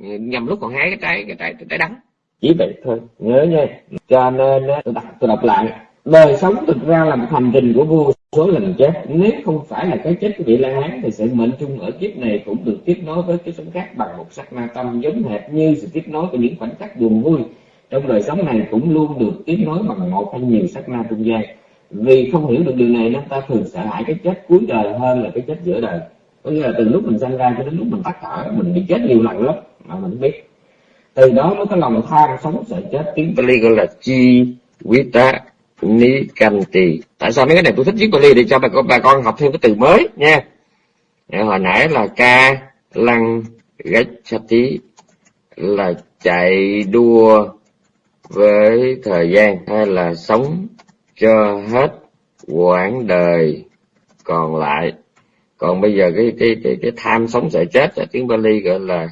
ừ, nhầm lúc còn hái cái trái cái trái cái trái đắng chỉ vậy thôi. Nhớ nha cho nên tôi đọc, tôi đọc lại. Đời sống thực ra là một hành trình của vô số lần chết. Nếu không phải là cái chết của vị la hán thì sự mệnh chung ở kiếp này cũng được tiếp nối với cái sống khác bằng một sắc na tâm giống hệt như sự tiếp nối của những khoảnh khắc buồn vui. Trong đời sống này cũng luôn được tiếp nối bằng một hay nhiều sắc na trung gian. Vì không hiểu được điều này nên ta thường sợ hãi cái chết cuối đời hơn là cái chết giữa đời. Có nghĩa là từ lúc mình sanh ra cho đến lúc mình tắt thở mình bị chết nhiều lần lắm mà mình biết từ đó mới có lòng tham sống sợ chết. Tiếng Pali gọi là chi vita ni canh tại sao mấy cái này tôi thích viết Bali để cho bà con bà con học thêm cái từ mới nha. Hồi nãy là ca lăng gách tí là chạy đua với thời gian hay là sống cho hết quãng đời còn lại. Còn bây giờ cái cái cái, cái tham sống sợ chết ở tiếng Bali gọi là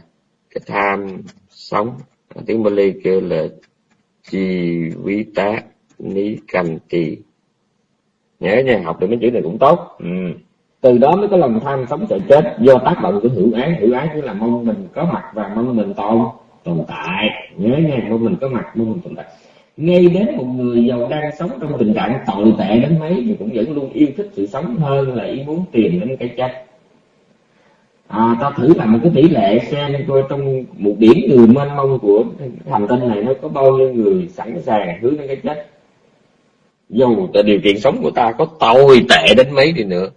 cái tham sống. Tiếng Bali kêu là chi vi tá ni canh trì nhớ nha học được mấy chữ này cũng tốt. Ừ. từ đó mới có lòng tham sống sợ chết do tác động của hữu ái. Hữu ái chỉ là mong mình có mặt và mong mình tồn tồn tại. Nhớ nha môn mình có mặt môn mình tồn tại. Ngay đến một người giàu đang sống trong tình trạng tồi tệ đến mấy thì cũng vẫn luôn yêu thích sự sống hơn là ý muốn tìm đến cái chết à, ta thử làm một cái tỷ lệ xem coi trong một điểm người mênh mông của hành tinh này nó có bao nhiêu người sẵn sàng hướng đến cái chết. Dầu tại điều kiện sống của ta có tồi tệ đến mấy đi nữa.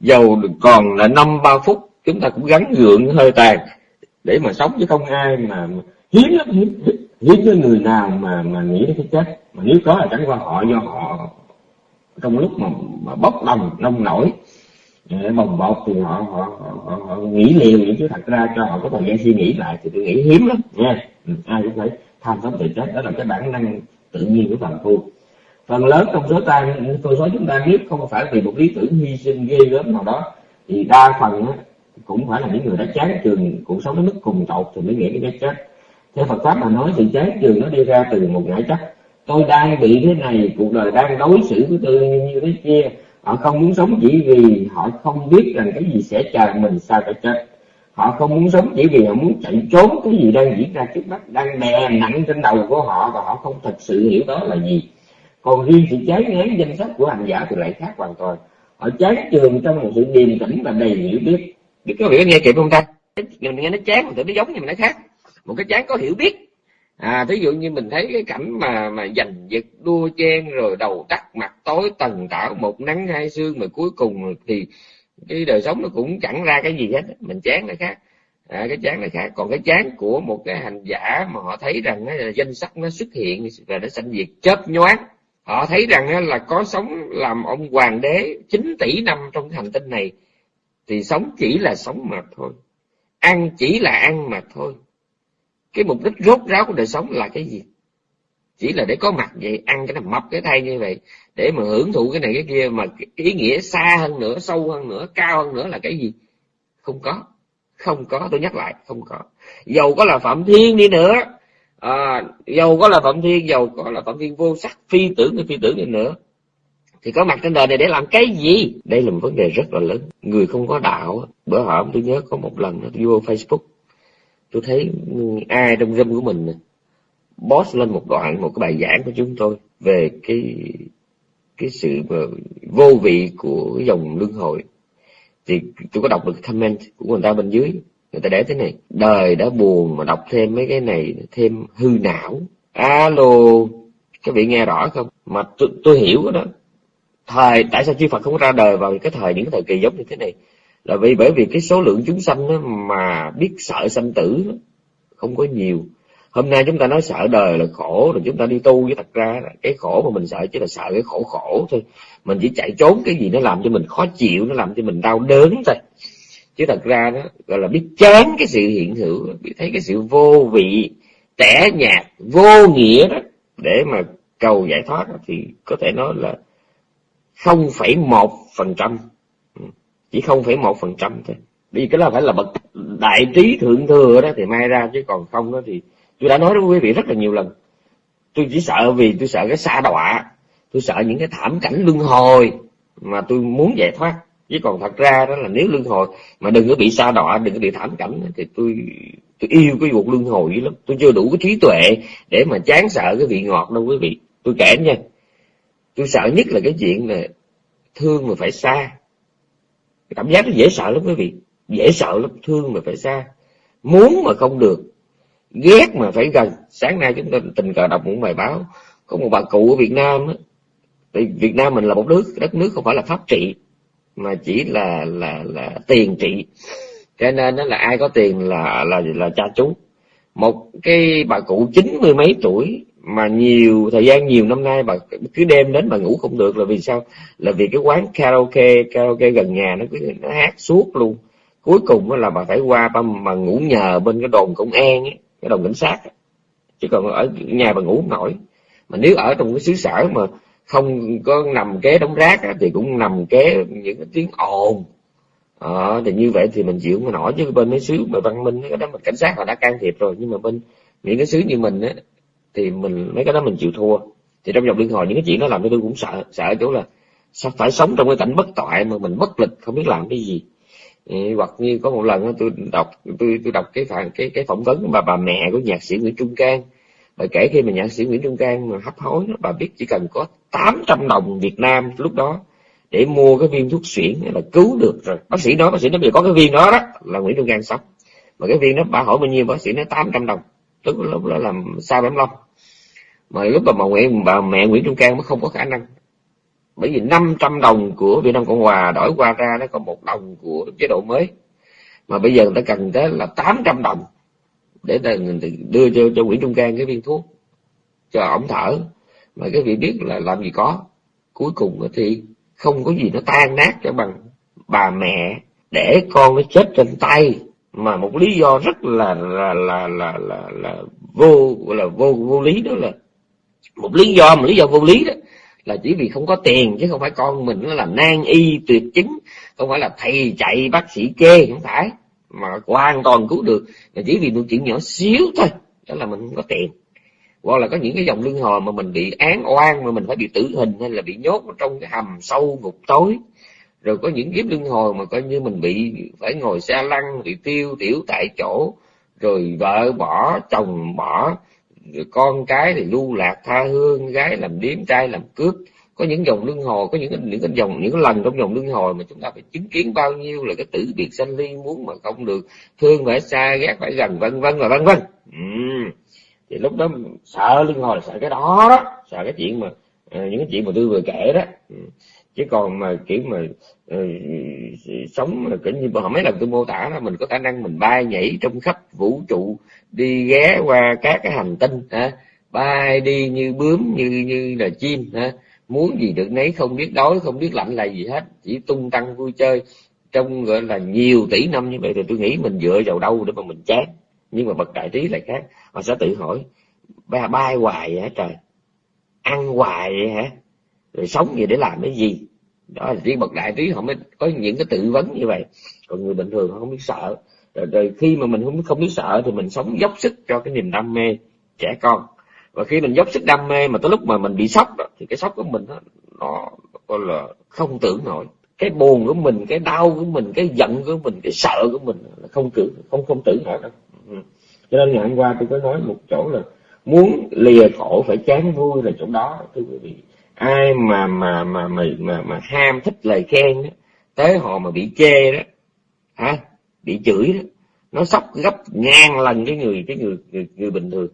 Dầu còn là năm ba phút chúng ta cũng gắn gượng hơi tàn. Để mà sống chứ không ai mà hiếm lắm hiếm hiếm với người nào mà mà nghĩ đến cái chết. Mà nếu có là chẳng qua họ do họ trong lúc mà, mà bốc đồng nông nổi bồng bột thì họ họ, họ, họ, họ nghĩ liền vậy chứ. Thật ra cho họ có thời gian suy nghĩ lại thì tôi nghĩ hiếm lắm nha ừ, ai cũng phải tham sống tự chết. Đó là cái bản năng tự nhiên của phần phu. Phần lớn trong số ta tôi số chúng ta biết không phải vì một lý tưởng hy sinh ghê gớm nào đó thì đa phần á, cũng phải là những người đã chán trường cuộc sống đến mức cùng tột thì mới nghĩ đến cái chết. Theo Phật pháp mà nói sự chán trường nó đi ra từ một ngã chấp. Tôi đang bị thế này cuộc đời đang đối xử với tôi như thế kia họ không muốn sống chỉ vì họ không biết rằng cái gì sẽ chờ mình sau cái chết. Họ không muốn sống chỉ vì họ muốn chạy trốn cái gì đang diễn ra trước mắt, đang đè nặng trên đầu của họ và họ không thật sự hiểu đó là gì. Còn riêng sự chán ngán danh sách của hành giả thì lại khác hoàn toàn. Họ chán trường trong một sự điềm tĩnh và đầy hiểu biết. Biết có hiểu nghe kịp không ta? Mình nghe nó chán mình nó giống nhưng mà nó khác. Một cái chán có hiểu biết à thí dụ như mình thấy cái cảnh mà mà giành giật đua chen rồi đầu tắt mặt tối tần tảo một nắng hai sương mà cuối cùng thì cái đời sống nó cũng chẳng ra cái gì hết. Mình chán nó khác. À, cái chán nó khác. Còn cái chán của một cái hành giả mà họ thấy rằng là danh sách nó xuất hiện và nó sanh diệt chớp nhoáng. Họ thấy rằng là có sống làm ông hoàng đế 9 tỷ năm trong hành tinh này thì sống chỉ là sống mà thôi. Ăn chỉ là ăn mà thôi cái mục đích rốt ráo của đời sống là cái gì? Chỉ là để có mặt vậy ăn cái nằm mập cái thay như vậy để mà hưởng thụ cái này cái kia mà ý nghĩa xa hơn nữa sâu hơn nữa cao hơn nữa là cái gì? Không có. Không có tôi nhắc lại không có. Dầu có là phạm thiên đi nữa à, dầu có là phạm thiên dầu có là phạm thiên vô sắc phi tưởng hay phi tưởng đi nữa. Thì có mặt trên đời này để làm cái gì? Đây là một vấn đề rất là lớn. Người không có đạo bữa hổm tôi nhớ có một lần nó vô facebook tôi thấy ai trong râm của mình boss lên một đoạn một cái bài giảng của chúng tôi về cái cái sự vô vị của dòng luân hồi. Thì tôi có đọc được comment của người ta bên dưới người ta để thế này đời đã buồn mà đọc thêm mấy cái này thêm hư não. Alo các vị nghe rõ không? Mà tôi, tôi hiểu đó. Thời tại sao chư Phật không ra đời vào cái thời những cái thời kỳ giống như thế này? là vì bởi vì cái số lượng chúng sanh mà biết sợ sanh tử không có nhiều. Hôm nay chúng ta nói sợ đời là khổ rồi chúng ta đi tu với thật ra cái khổ mà mình sợ chỉ là sợ cái khổ khổ thôi. Mình chỉ chạy trốn cái gì nó làm cho mình khó chịu nó làm cho mình đau đớn thôi. Chứ thật ra đó gọi là biết chán cái sự hiện hữu biết thấy cái sự vô vị tẻ nhạt vô nghĩa đó để mà cầu giải thoát thì có thể nói là 0,1% chỉ không phải một phần trăm thôi. Vì cái đó phải là bậc đại trí thượng thừa đó thì may ra, chứ còn không đó thì tôi đã nói với quý vị rất là nhiều lần. Tôi chỉ sợ vì tôi sợ cái xa đọa, tôi sợ những cái thảm cảnh luân hồi mà tôi muốn giải thoát. Chứ còn thật ra đó là nếu luân hồi mà đừng có bị xa đọa, đừng có bị thảm cảnh thì tôi tôi yêu cái vụ luân hồi dữ lắm. Tôi chưa đủ cái trí tuệ để mà chán sợ cái vị ngọt đâu quý vị. Tôi kể nha, tôi sợ nhất là cái chuyện là thương mà phải xa cảm giác nó dễ sợ lắm quý vị. Dễ sợ lắm, thương mà phải xa. Muốn mà không được, ghét mà phải gần. Sáng nay chúng ta tình cờ đọc một bài báo, có một bà cụ ở Việt Nam á. Việt Nam mình là một nước, đất nước không phải là pháp trị, mà chỉ là là là tiền trị. Cho nên đó là ai có tiền là là là cha chú. Một cái bà cụ chín mươi mấy tuổi mà nhiều thời gian nhiều năm nay bà cứ đêm đến bà ngủ không được là vì sao? Là vì cái quán karaoke karaoke gần nhà nó cứ nó hát suốt luôn. Cuối cùng là bà phải qua bà mà ngủ nhờ bên cái đồn công an ấy, cái đồn cảnh sát ấy. chứ còn ở nhà bà ngủ không nổi. Mà nếu ở trong cái xứ sở mà không có nằm kế đống rác á, thì cũng nằm kế những cái tiếng ồn. À, thì như vậy thì mình chịu không nổi. Chứ bên mấy xứ mà văn minh cái đó mà cảnh sát họ đã can thiệp rồi. Nhưng mà bên những cái xứ như mình á thì mình, mấy cái đó mình chịu thua. Thì trong dòng liên hồi những cái chuyện nó làm cho tôi cũng sợ sợ chỗ là sao phải sống trong cái cảnh bất toại mà mình bất lực không biết làm cái gì. Hoặc như có một lần tôi đọc, tôi tôi đọc cái phản, cái cái phỏng vấn của bà bà mẹ của nhạc sĩ Nguyễn Trung Cang. Bà kể khi mà nhạc sĩ Nguyễn Trung Cang mà hấp hối bà biết chỉ cần có 800 đồng Việt Nam lúc đó để mua cái viên thuốc xuyển là cứu được rồi. Bác sĩ nói, bác sĩ nói bây có cái viên đó đó, là Nguyễn Trung Cang sống. Mà cái viên đó bà hỏi bao nhiêu, bác sĩ nói 800 đồng. Tức lúc đó làm sao bấm long mà lúc mà bà Nguyễn bà mẹ Nguyễn Trung Cang mới không có khả năng. Bởi vì 500 đồng của Việt Nam Cộng Hòa đổi qua ra nó còn một đồng của chế độ mới. Mà bây giờ người ta cần tới là 800 đồng để đưa cho cho Nguyễn Trung Cang cái viên thuốc. Cho ổng thở. Mà cái vị biết là làm gì có. Cuối cùng thì không có gì nó tan nát cho bằng bà mẹ để con nó chết trên tay. Mà một lý do rất là là là là là, là vô là vô vô lý đó là một lý do, một lý do vô lý đó, là chỉ vì không có tiền, chứ không phải con mình nó là nan y tuyệt chứng, không phải là thầy chạy bác sĩ kê không phải. Mà hoàn toàn cứu được, là chỉ vì một chuyện nhỏ xíu thôi, đó là mình không có tiền. Hoặc là có những cái dòng lương hồi mà mình bị án oan, mà mình phải bị tử hình, hay là bị nhốt trong cái hầm sâu ngục tối. Rồi có những kiếp lương hồi mà coi như mình bị, phải ngồi xe lăn, bị tiêu tiểu tại chỗ, rồi vợ bỏ, chồng bỏ người con cái thì lưu lạc tha hương, gái làm điếm, trai làm cướp có những dòng luân hồi, có những những cái dòng, những cái lần trong dòng luân hồi mà chúng ta phải chứng kiến bao nhiêu là cái tử biệt sanh ly muốn mà không được thương phải xa, ghét phải gần, vân vân và vân vân ừ. thì lúc đó sợ luân hồi là sợ cái đó đó, sợ cái chuyện mà ờ, những cái chuyện mà tôi vừa kể đó ừ chứ còn mà kiểu mà uh, sống là kiểu như họ mấy lần tôi mô tả là mình có khả năng mình bay nhảy trong khắp vũ trụ đi ghé qua các cái hành tinh ha bay đi như bướm như như là chim ha muốn gì được nấy không biết đói không biết lạnh là gì hết. Chỉ tung tăng vui chơi trong gọi là nhiều tỷ năm như vậy. Thì tôi nghĩ mình dựa vào đâu để mà mình chán. Nhưng mà bậc đại trí lại khác. Họ sẽ tự hỏi ba bay hoài hả trời? Ăn hoài vậy hả? Rồi sống gì để làm cái gì? Đó là riêng bậc đại trí họ mới có những cái tự vấn như vậy. Còn người bình thường họ không biết sợ. Rồi, rồi khi mà mình không không biết sợ thì mình sống dốc sức cho cái niềm đam mê trẻ con. Và khi mình dốc sức đam mê mà tới lúc mà mình bị sốc đó, thì cái sốc của mình đó, nó gọi là không tưởng nổi. Cái buồn của mình cái đau của mình cái giận của mình cái sợ của mình là không tưởng không không tưởng nổi đâu. Ừ. Cho nên ngày hôm qua tôi có nói một chỗ là muốn lìa khổ phải chán vui là chỗ đó thưa quý vị ai mà mà mà mà mà, mà ham thích lời khen đó, tới họ mà bị chê đó hả? Bị chửi đó nó sốc gấp ngang lần cái người cái người người, người bình thường.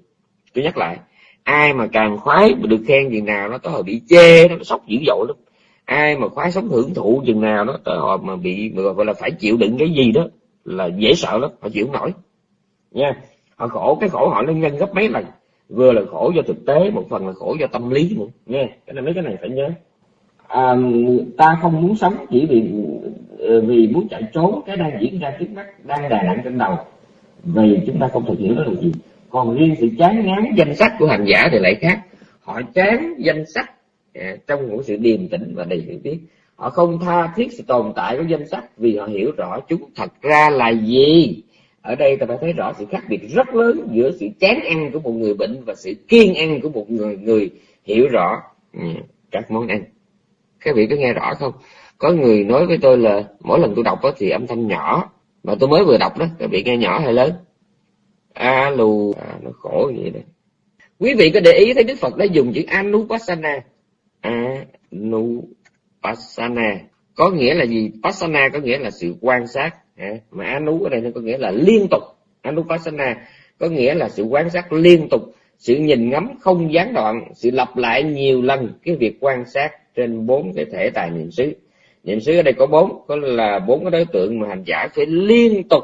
Tôi nhắc lại ai mà càng khoái mà được khen chừng nào nó tới họ bị chê nó sốc dữ dội lắm. Ai mà khoái sống hưởng thụ chừng nào đó tới họ mà bị gọi là phải chịu đựng cái gì đó là dễ sợ lắm họ chịu không nổi. Nha họ khổ cái khổ họ nó nhân gấp mấy lần vừa là khổ do thực tế một phần là khổ do tâm lý nữa. Nghe cái này mấy cái này phải nhớ. À, ta không muốn sống chỉ vì ờ, vì muốn chạy trốn. Cái đang diễn ra trước mắt đang đè nặng trên đầu. Vì chúng ta không thực hiện đó là gì. Còn riêng sự chán ngán danh sách của hành giả thì lại khác. Họ chán danh sách à, trong một sự điềm tĩnh và đầy hiểu biết. Họ không tha thiết sự tồn tại của danh sách vì họ hiểu rõ chúng thật ra là gì ở đây ta phải thấy rõ sự khác biệt rất lớn giữa sự chán ăn của một người bệnh và sự kiên ăn của một người người hiểu rõ ừ, các món ăn. Các vị có nghe rõ không? Có người nói với tôi là mỗi lần tôi đọc đó thì âm thanh nhỏ mà tôi mới vừa đọc đó các vị nghe nhỏ hay lớn? Alo à, nó khổ như vậy đấy quý vị có để ý thấy đức phật đã dùng chữ anupassana. Anupassana. Có nghĩa là gì? Passana có nghĩa là sự quan sát mà anu ở đây có nghĩa là liên tục. Anupassana có nghĩa là sự quan sát liên tục, sự nhìn ngắm không gián đoạn, sự lặp lại nhiều lần cái việc quan sát trên bốn cái thể tài niệm xứ. Niệm xứ ở đây có bốn, có là bốn cái đối tượng mà hành giả phải liên tục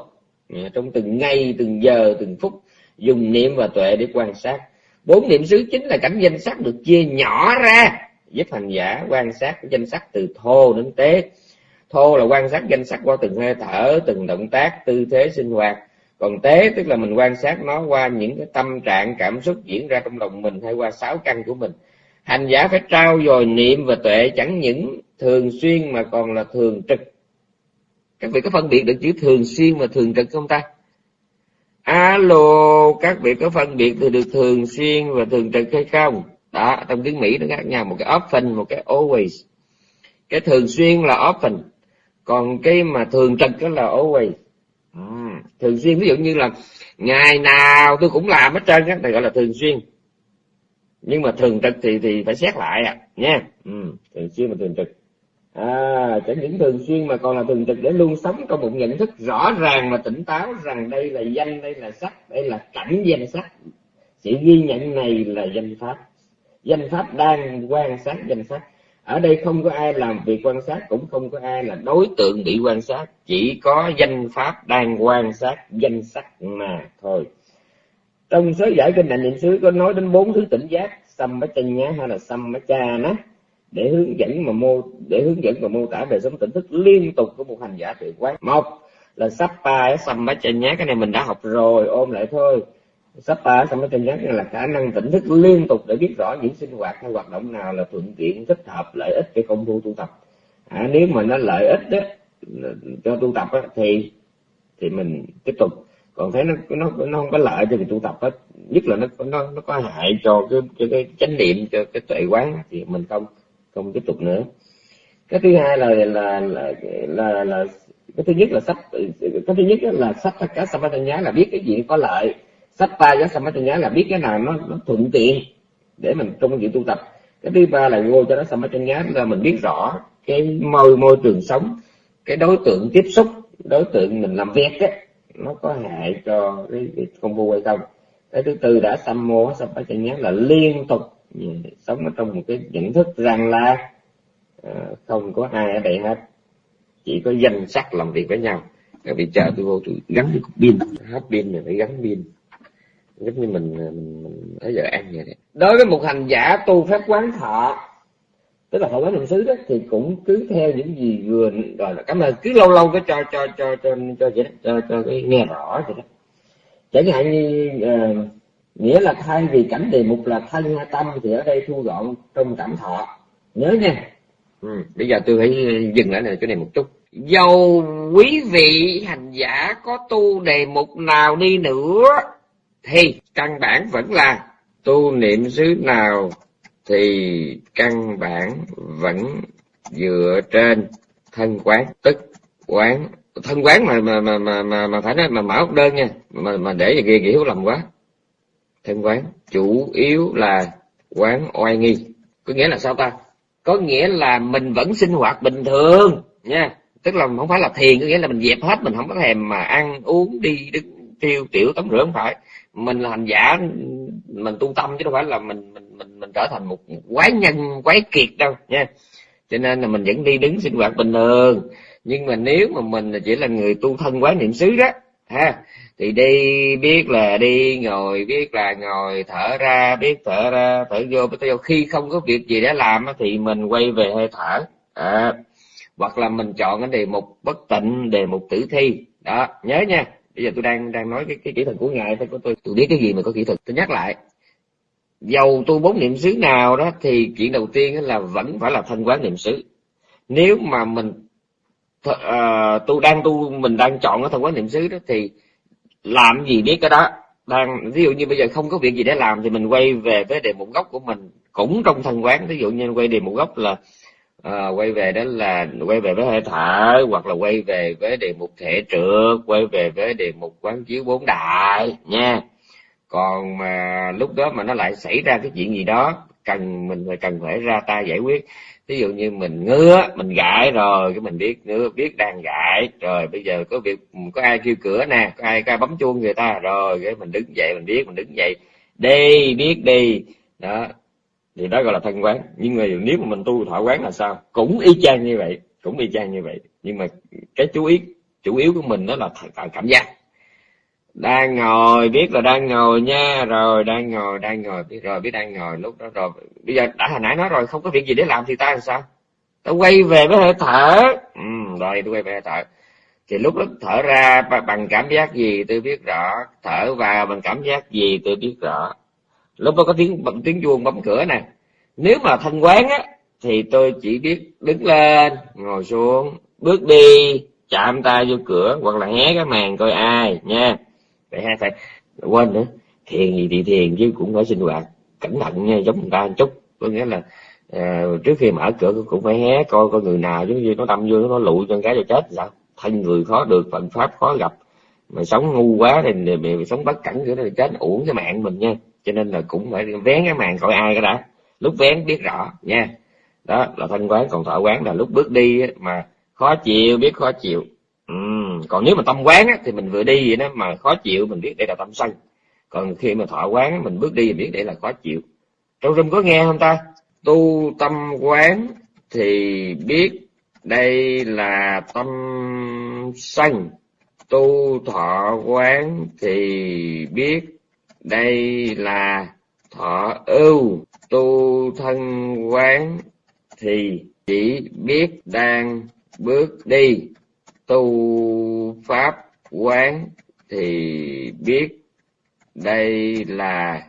à, trong từng ngày, từng giờ, từng phút dùng niệm và tuệ để quan sát. Bốn niệm xứ chính là cảnh danh sắc được chia nhỏ ra, giúp hành giả quan sát danh sắc từ thô đến tế thô là quan sát danh sắc qua từng hơi thở, từng động tác, tư thế sinh hoạt. Còn tế, tức là mình quan sát nó qua những cái tâm trạng, cảm xúc diễn ra trong lòng mình hay qua sáu căn của mình. Hành giả phải trao dồi niệm và tuệ, chẳng những thường xuyên mà còn là thường trực. Các vị có phân biệt được chữ thường xuyên và thường trực không ta? Alo, các vị có phân biệt được thường xuyên và thường trực hay không? Đó, trong tiếng mỹ nó khác nhau một cái often một cái always. Cái thường xuyên là often còn cái mà thường trực đó là always. À, thường xuyên ví dụ như là ngày nào tôi cũng làm hết trơn á thì gọi là thường xuyên. Nhưng mà thường trực thì thì phải xét lại à nha. Ừ, thường xuyên mà thường trực. À chẳng những thường xuyên mà còn là thường trực để luôn sống trong một nhận thức rõ ràng và tỉnh táo rằng đây là danh đây là sắc đây là cảnh danh sắc. Sự ghi nhận này là danh pháp. Danh pháp đang quan sát danh sắc ở đây không có ai làm việc quan sát, cũng không có ai là đối tượng bị quan sát. Chỉ có danh pháp đang quan sát danh sắc mà thôi. Trong số giải kinh hành niệm xứ có nói đến bốn thứ tỉnh giác, sâm bá chân nhá hay là sâm bá cha nó để hướng dẫn mà mô, để hướng dẫn và mô tả về sống tỉnh thức liên tục của một hành giả tự quán. Một là sắp pa, sâm bá chân nhá, cái này mình đã học rồi ôm lại thôi sắp ta xong cái nhắc là khả năng tỉnh thức liên tục để biết rõ những sinh hoạt hay hoạt động nào là thuận tiện thích hợp lợi ích cho công phu tu tập. À, nếu mà nó lợi ích đó cho tu tập đó, thì thì mình tiếp tục. Còn thấy nó nó nó không có lợi cho việc tu tập hết nhất là nó nó nó có hại cho cái cho cái chánh niệm cho cái tuệ quán thì mình không không tiếp tục nữa. Cái thứ hai là là là là, là cái thứ nhất là sắp cái thứ nhất là sắp cả nhá là biết cái gì có lợi sách ta với samatanya là biết cái nào nó, nó thuận tiện để mình trong việc tu tập. Cái thứ ba là vô cho nó samatanya là mình biết rõ cái môi môi trường sống cái đối tượng tiếp xúc đối tượng mình làm việc á nó có hại cho cái, cái công phu hay không. Cái thứ tư đã sammo sampachanya là liên tục sống ở trong một cái nhận thức rằng là uh, không có ai ở đây hết. Chỉ có danh sắc làm việc với nhau. Các vị chờ tôi vô tôi gắn cái cục pin. Hết pin rồi phải gắn pin giống như mình mình, mình ở giờ ăn vậy đấy đối với một hành giả tu phép quán thọ tức là thọ quán niệm xứ đó thì cũng cứ theo những gì vừa rồi là cảm ơn. Cứ lâu lâu cái cho cho cho cho cho vậy đó, cho cho cái nghe rõ vậy đó. Chẳng hạn như uh, nghĩa là thay vì cảnh đề mục là thân tâm thì ở đây thu gọn trong cảm thọ. Nhớ nha. Ừ, bây giờ tôi phải dừng lại này chỗ này một chút. Dầu quý vị hành giả có tu đề mục nào đi nữa thì căn bản vẫn là tu niệm xứ nào thì căn bản vẫn dựa trên thân quán tức quán. Thân quán mà mà mà mà mà, mà phải nói mà mở đơn nha mà mà để gì kia hiểu lầm quá. Thân quán chủ yếu là quán oai nghi. Có nghĩa là sao ta? Có nghĩa là mình vẫn sinh hoạt bình thường nha. Tức là không phải là thiền có nghĩa là mình dẹp hết mình không có thèm mà ăn uống đi đứng tiêu tiểu tắm rửa không phải mình là hành giả mình tu tâm chứ đâu phải là mình mình mình mình trở thành một quái nhân quái kiệt đâu nha. Cho nên là mình vẫn đi đứng sinh hoạt bình thường. Nhưng mà nếu mà mình chỉ là người tu thân quán niệm xứ đó ha thì đi biết là đi ngồi biết là ngồi thở ra biết thở ra thở vô biết thở vô. Khi không có việc gì để làm thì mình quay về hơi thở à, hoặc là mình chọn cái đề mục bất tịnh đề mục tử thi đó nhớ nha bây giờ tôi đang đang nói cái, cái kỹ thuật của ngài thôi của tôi tôi biết cái gì mà có kỹ thuật. Tôi nhắc lại dầu tu bốn niệm xứ nào đó thì chuyện đầu tiên là vẫn phải là thân quán niệm xứ. Nếu mà mình uh, ờ, tu đang tu mình đang chọn cái thân quán niệm xứ đó thì làm gì biết cái đó. Đang ví dụ như bây giờ không có việc gì để làm thì mình quay về với đề mục gốc của mình cũng trong thân quán. Ví dụ như quay đề mục gốc là à, quay về đó là quay về với hơi thở hoặc là quay về với đề mục thể trượt quay về với đề mục quán chiếu bốn đại nha. Còn mà lúc đó mà nó lại xảy ra cái chuyện gì đó cần mình phải cần phải ra tay giải quyết. Ví dụ như mình ngứa mình gãi rồi cái mình biết ngứa biết đang gãi. Rồi bây giờ có việc có ai kêu cửa nè có ai có ai bấm chuông người ta rồi cái mình đứng dậy mình biết mình đứng dậy. Đi biết đi. Đó thì đó gọi là thân quán. Nhưng mà nếu mà mình tu thọ quán là sao? Cũng y chang như vậy cũng y chang như vậy. Nhưng mà cái chú ý chủ yếu của mình đó là cảm giác. Đang ngồi biết là đang ngồi nha rồi đang ngồi đang ngồi biết rồi biết đang ngồi lúc đó rồi. Bây giờ đã hồi nãy nói rồi không có việc gì để làm thì ta làm sao? Ta quay về với hơi thở. Ừ, rồi tôi quay về hơi thở. Thì lúc đó thở ra bằng cảm giác gì tôi biết rõ? Thở vào bằng cảm giác gì tôi biết rõ? Lúc đó có tiếng tiếng chuông bấm cửa nè. Nếu mà thanh quán á thì tôi chỉ biết đứng lên ngồi xuống bước đi chạm tay vô cửa hoặc là hé cái màn coi ai nha. Để hai phải quên nữa. Thiền gì thì thiền chứ cũng phải sinh hoạt cẩn thận nha giống người ta một chút. Có nghĩa là à, trước khi mở cửa cũng phải hé coi coi người nào giống như nó đâm vô nó lụi cho cái cho chết. Sao thân người khó được phận pháp khó gặp. Mà sống ngu quá thì mày sống bất cẩn nữa thì chết uổng cái mạng mình nha cho nên là cũng phải vén cái màn coi ai cái đã. Lúc vén biết rõ nha. Đó là thanh quán còn thọ quán là lúc bước đi mà khó chịu biết khó chịu. Ừ. còn nếu mà tâm quán á, thì mình vừa đi vậy đó mà khó chịu mình biết đây là tâm sân. Còn khi mà thọ quán mình bước đi mình biết đây là khó chịu. Trong rừng có nghe không ta? Tu tâm quán thì biết đây là tâm sân. Tu thọ quán thì biết đây là thọ ưu tu thân quán, thì chỉ biết đang bước đi. Tu pháp quán, thì biết. Đây là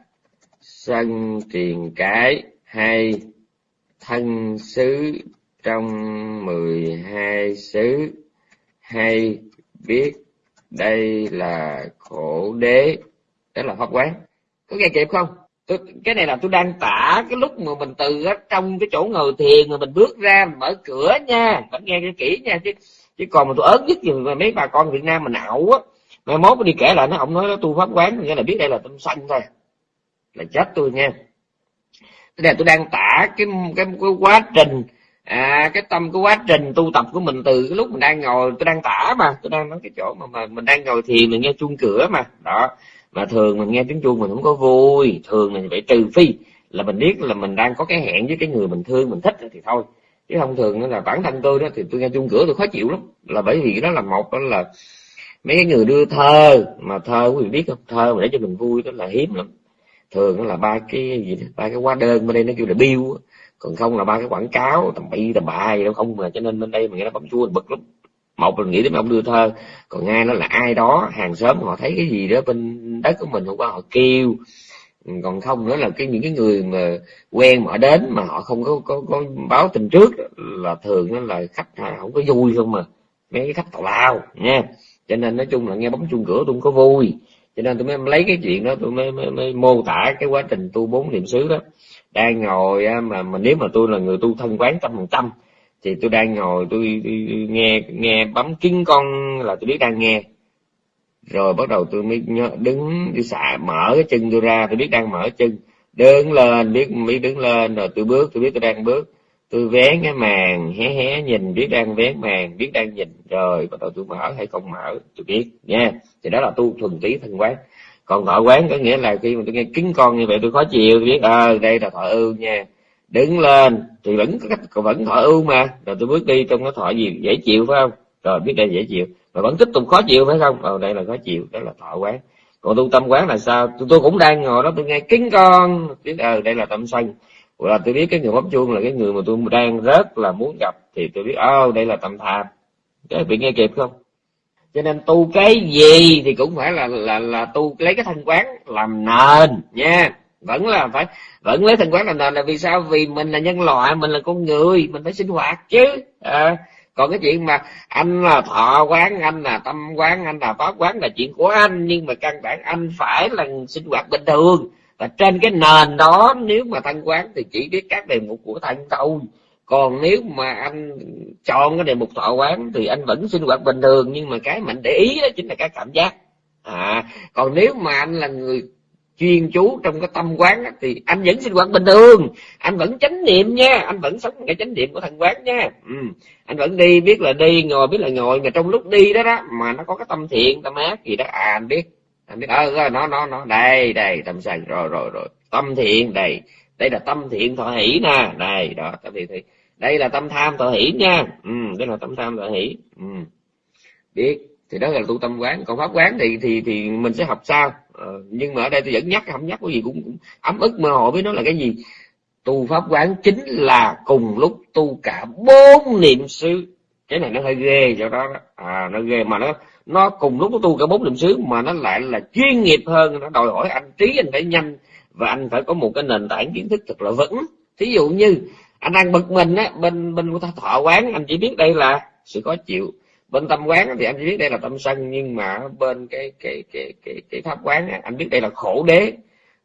sân tiền cái hay thân xứ trong mười hai xứ hay biết. Đây là khổ đế đó là pháp quán. Có nghe kịp không? Tôi, cái này là tôi đang tả cái lúc mà mình từ ở trong cái chỗ ngồi thiền mà mình bước ra mình mở cửa nha. Phải nghe cái kỹ nha chứ chứ còn mà tôi ớn nhất gì mà mấy bà con việt nam mình ảo á. Mai mốt đi kể lại nó ông nói nó tu pháp quán nghĩa là biết đây là tâm sanh thôi. Là chết tôi nha. Cái này tôi đang tả cái cái, cái quá trình à cái tâm cái quá trình tu tập của mình từ cái lúc mình đang ngồi tôi đang tả mà tôi đang nói cái chỗ mà, mà mình đang ngồi thiền mình nghe chuông cửa mà. Đó mà thường mình nghe tiếng chuông mình không có vui. Thường mình phải trừ phi là mình biết là mình đang có cái hẹn với cái người mình thương mình thích thì thôi. Chứ không thường là bản thân tôi đó thì tôi nghe chuông cửa tôi khó chịu lắm. Là bởi vì đó là một đó là mấy cái người đưa thơ mà thơ quý vị biết không? Thơ mà để cho mình vui đó là hiếm lắm. Thường là ba cái gì đó, ba cái hóa đơn bên đây nó kêu là bill còn không là ba cái quảng cáo tầm bậy tầm bạ gì đâu không mà cho nên bên đây mình nghe nó bấm chuông bực lắm một là nghĩ đến ông đưa thơ còn hai nó là ai đó hàng xóm họ thấy cái gì đó bên đất của mình hôm qua họ kêu. Ừ, còn không nữa là cái những cái người mà quen mà đến mà họ không có có, có báo tình trước là thường nó là khách không có vui không mà. Mấy cái khách tào lao nha. Cho nên nói chung là nghe bấm chuông cửa tôi không có vui. Cho nên tôi mới lấy cái chuyện đó tôi mới, mới, mới mô tả cái quá trình tu bốn niệm xứ đó. Đang ngồi mà mà nếu mà tôi là người tu thân quán trăm phần trăm thì tôi đang ngồi tôi, tôi, tôi nghe nghe bấm kính con là tôi biết đang nghe. Rồi bắt đầu tôi mới nhớ, đứng đi xả mở cái chân tôi ra tôi biết đang mở chân. Đứng lên biết biết đứng lên rồi tôi bước tôi biết tôi đang bước. Tôi vén cái màn hé hé nhìn biết đang vén màn biết đang nhìn. Rồi bắt đầu tôi mở hay không mở tôi biết nha. Thì đó là tu thuần túy thân quán. Còn thọ quán có nghĩa là khi mà tôi nghe kính con như vậy tôi khó chịu tôi biết ờ à, đây là thọ ưu nha đứng lên. Thì vẫn có cách vẫn thọ ưu mà. Rồi tôi bước đi trong cái thọ gì. Dễ chịu phải không? Rồi biết đây dễ chịu. Mà vẫn tiếp tục khó chịu phải không? Ờ đây là khó chịu. Đó là thọ quán. Còn tu tâm quán là sao? Tôi, tôi cũng đang ngồi đó tôi nghe kính con. Biết ờ đây là tâm sân. Là tôi biết cái người bấm chuông là cái người mà tôi đang rất là muốn gặp thì tôi biết ơ đây là tâm tham. Cái bị nghe kịp không? Cho nên tu cái gì thì cũng phải là là là tu lấy cái thân quán làm nền nha vẫn là phải vẫn lấy thần quán làm nền là vì sao? Vì mình là nhân loại mình là con người mình phải sinh hoạt chứ. À, còn cái chuyện mà anh là thọ quán anh là tâm quán anh là pháp quán là chuyện của anh nhưng mà căn bản anh phải là sinh hoạt bình thường. Và trên cái nền đó nếu mà thân quán thì chỉ biết các đề mục của thân thôi. Còn nếu mà anh chọn cái đề mục thọ quán thì anh vẫn sinh hoạt bình thường nhưng mà cái mình để ý đó chính là cái cảm giác. À còn nếu mà anh là người chuyên chú trong cái tâm quán thì anh vẫn sinh hoạt bình thường anh vẫn chánh niệm nha, anh vẫn sống cái chánh niệm của thần quán nha ừ. anh vẫn đi, biết là đi, ngồi, biết là ngồi, mà trong lúc đi đó đó, mà nó có cái tâm thiện, tâm ác gì đó à anh biết anh biết ờ, ờ nó nó nó, đây đây, tâm sân rồi rồi rồi, tâm thiện, đây đây là tâm thiện thọ hỷ nè, đây, đó, tâm thiện thiện đây là tâm tham thọ hỷ nha ừ đây là tâm tham thọ hỷ ừ. biết thì đó là tu tâm quán. Còn pháp quán thì thì thì mình sẽ học sao? Ờ, nhưng mà ở đây tôi vẫn nhắc không nhắc cái gì cũng, cũng ấm ức mơ hồ với nó là cái gì? Tu pháp quán chính là cùng lúc tu cả bốn niệm xứ. Cái này nó hơi ghê cho đó, đó. à nó ghê. Mà nó nó cùng lúc nó tu cả bốn niệm xứ mà nó lại là chuyên nghiệp hơn. Nó đòi hỏi anh trí anh phải nhanh và anh phải có một cái nền tảng kiến thức thật là vững. Thí dụ như anh đang bực mình á bên bên của thọ quán anh chỉ biết đây là sự khó chịu bên tâm quán thì anh chỉ biết đây là tâm sân nhưng mà bên cái cái cái cái cái pháp quán anh biết đây là khổ đế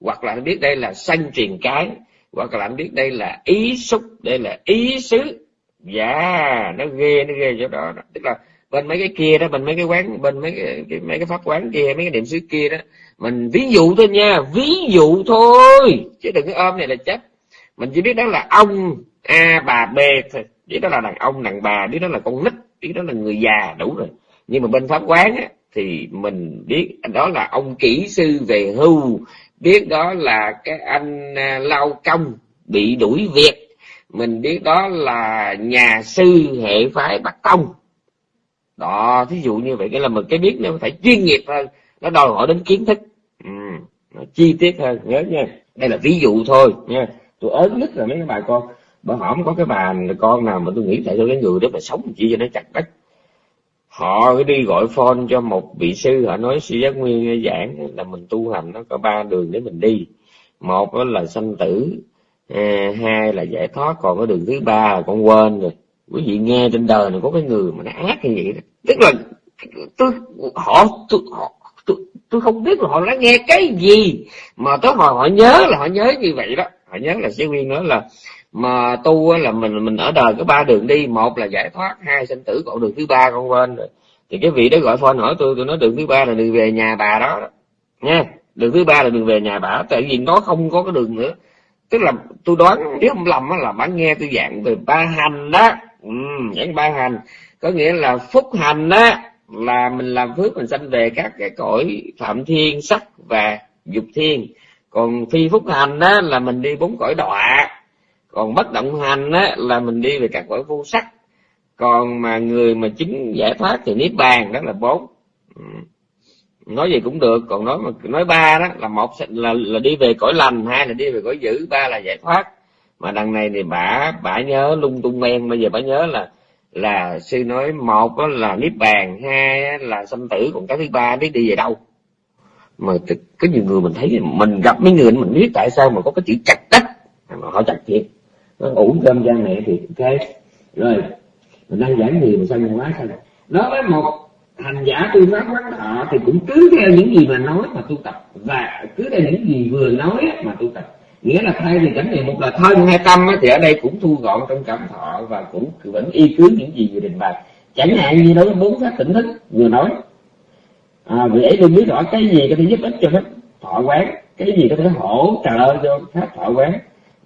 hoặc là anh biết đây là sân truyền cái hoặc là anh biết đây là ý xúc đây là ý xứ. Dạ nó ghê nó ghê chỗ đó, tức là bên mấy cái kia đó bên mấy cái quán bên mấy cái, cái mấy cái pháp quán kia mấy cái niệm xứ kia đó mình ví dụ thôi nha ví dụ thôi. Chứ đừng có ôm này là chết. Mình chỉ biết đó là ông a bà b thôi. Biết đó là đàn ông đàn bà biết đó là con nít chứ đó là người già đủ rồi. Nhưng mà bên pháp quán á, thì mình biết đó là ông kỹ sư về hưu biết đó là cái anh à, lao công bị đuổi việc. Mình biết đó là nhà sư hệ phái bắc tông. Đó thí dụ như vậy cái là mình cái biết nó phải chuyên nghiệp hơn nó đòi hỏi đến kiến thức. Ừ, nó chi tiết hơn nhớ nha. Đây là ví dụ thôi nha. Tôi ớn nhất là mấy cái bà con bởi họ không có cái bà con nào mà tôi nghĩ tại tôi cái người đó mà sống chỉ cho nó chặt đất. Họ đi gọi phone cho một vị sư họ nói sư giác nguyên giảng là mình tu hành nó có ba đường để mình đi. Một là sanh tử à, hai là giải thoát còn cái đường thứ ba là con quên rồi. Quý vị nghe trên đời này có cái người mà nó ác như vậy đó. tức là tôi họ tôi họ tôi, tôi không biết là họ đã nghe cái gì mà tới hồi họ nhớ là họ nhớ như vậy đó. Họ nhớ là sư nguyên nói là mà tu là mình mình ở đời có ba đường đi. Một là giải thoát hai sinh tử còn đường thứ ba con quên rồi thì cái vị đó gọi phone hỏi tôi tôi nói đường thứ ba là đường về nhà bà đó. Nha đường thứ ba là đường về nhà bà. Tại vì nó không có cái đường nữa. Tức là tôi đoán nếu không lầm là bạn nghe tôi giảng về ba hành đó. Ừ, giảng ba hành. Có nghĩa là phúc hành đó là mình làm phước mình sanh về các cái cõi phạm thiên sắc và dục thiên. Còn phi phúc hành đó là mình đi bốn cõi đọa còn bất động hành á, là mình đi về các cõi vô sắc còn mà người mà chứng giải thoát thì niết bàn, đó là bốn. Ừ. Nói gì cũng được, còn nói mà, nói ba đó, là một là là đi về cõi lành, hai là đi về cõi dữ, ba là giải thoát. Mà đằng này thì bả bả nhớ lung tung men, bây giờ bả nhớ là là sư nói một đó là niết bàn, hai là sanh tử, còn cái thứ ba biết đi về đâu. Mà có nhiều người mình thấy mình gặp mấy người, mình biết tại sao mà có cái chữ chặt đất. Mà họ chặt thiệt con ủ cơm cha mẹ thì ok. Rồi mình đang giảng gì mà sao nhân hóa sao? Nói với một hành giả tu pháp quán thọ thì cũng cứ theo những gì mà nói mà tu tập. Và cứ theo những gì vừa nói mà tu tập. Nghĩa là thay vì cảnh niệm một là thân hay tâm thì ở đây cũng thu gọn trong cảm thọ và cũng vẫn y cứ những gì vừa trình bày. Chẳng hạn như đối với bốn pháp tỉnh thức vừa nói à, vì ấy tôi biết rõ cái gì có thể giúp ích cho pháp thọ quán cái gì có thể hỗ trợ cho pháp thọ quán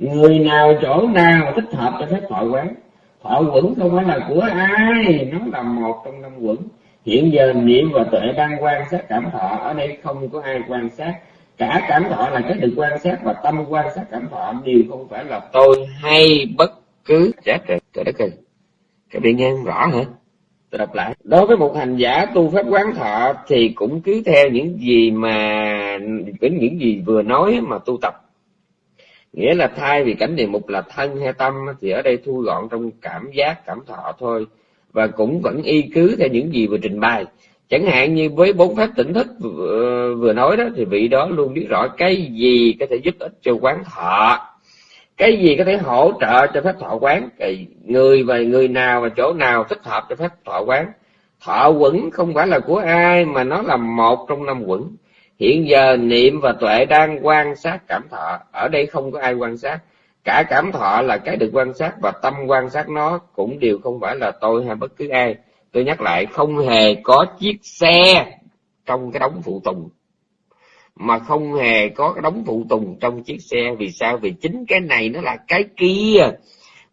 người nào chỗ nào thích hợp cho phép thọ quán, thọ quẩn không phải là của ai, nó là một trong năm quẩn. Hiện giờ niệm và tuệ đang quan sát cảm thọ, ở đây không có ai quan sát. Cả cảm thọ là cái được quan sát và tâm quan sát cảm thọ, đều không phải là tôi hay bất cứ chết rồi trời đất ơi các bạn nghe rõ hả? Tôi đọc lại. Đối với một hành giả tu pháp quán thọ thì cũng cứ theo những gì mà, những gì vừa nói mà tu tập nghĩa là thay vì cảnh địa mục là thân hay tâm thì ở đây thu gọn trong cảm giác cảm thọ thôi. Và cũng vẫn y cứ theo những gì vừa trình bày. Chẳng hạn như với bốn pháp tỉnh thức vừa, vừa nói đó thì vị đó luôn biết rõ cái gì có thể giúp ích cho quán thọ. Cái gì có thể hỗ trợ cho phép thọ quán. Cái người và người nào và chỗ nào thích hợp cho phép thọ quán. Thọ quẩn không phải là của ai mà nó là một trong năm quẩn hiện giờ niệm và tuệ đang quan sát cảm thọ. Ở đây không có ai quan sát. Cả cảm thọ là cái được quan sát và tâm quan sát nó cũng đều không phải là tôi hay bất cứ ai. Tôi nhắc lại, không hề có chiếc xe trong cái đống phụ tùng. Mà không hề có cái đống phụ tùng trong chiếc xe. Vì sao? Vì chính cái này nó là cái kia.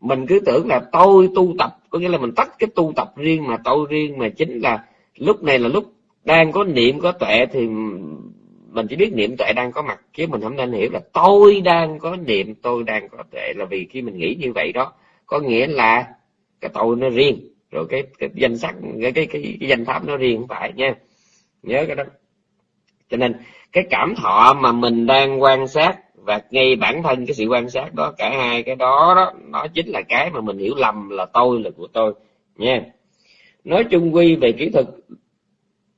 Mình cứ tưởng là tôi tu tập. Có nghĩa là mình tách cái tu tập riêng mà tôi riêng. Mà chính là lúc này là lúc đang có niệm, có tuệ thì mình chỉ biết niệm tuệ đang có mặt chứ mình không nên hiểu là tôi đang có niệm tôi đang có tuệ. Là vì khi mình nghĩ như vậy đó có nghĩa là cái tôi nó riêng rồi cái, cái danh sắc cái, cái cái cái danh pháp nó riêng không phải nha. Nhớ cái đó. Cho nên cái cảm thọ mà mình đang quan sát và ngay bản thân cái sự quan sát đó cả hai cái đó đó nó chính là cái mà mình hiểu lầm là tôi là của tôi nha. Nói chung quy về kỹ thuật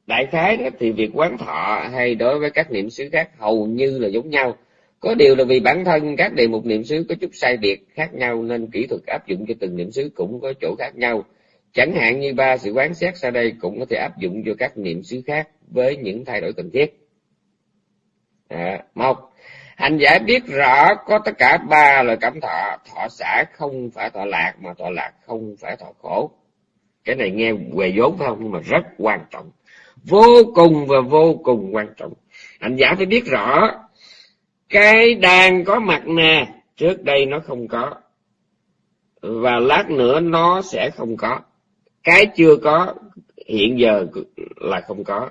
đại khái đó thì việc quán thọ hay đối với các niệm xứ khác hầu như là giống nhau. Có điều là vì bản thân các đề mục niệm xứ có chút sai biệt khác nhau nên kỹ thuật áp dụng cho từng niệm xứ cũng có chỗ khác nhau. Chẳng hạn như ba sự quán xét sau đây cũng có thể áp dụng cho các niệm xứ khác với những thay đổi cần thiết. À, một hành giả biết rõ có tất cả ba loại cảm thọ thọ xả không phải thọ lạc mà thọ lạc không phải thọ khổ. Cái này nghe què vốn phải không? Nhưng mà rất quan trọng vô cùng và vô cùng quan trọng. Hành giả phải biết rõ cái đang có mặt nè trước đây nó không có và lát nữa nó sẽ không có. Cái chưa có hiện giờ là không có.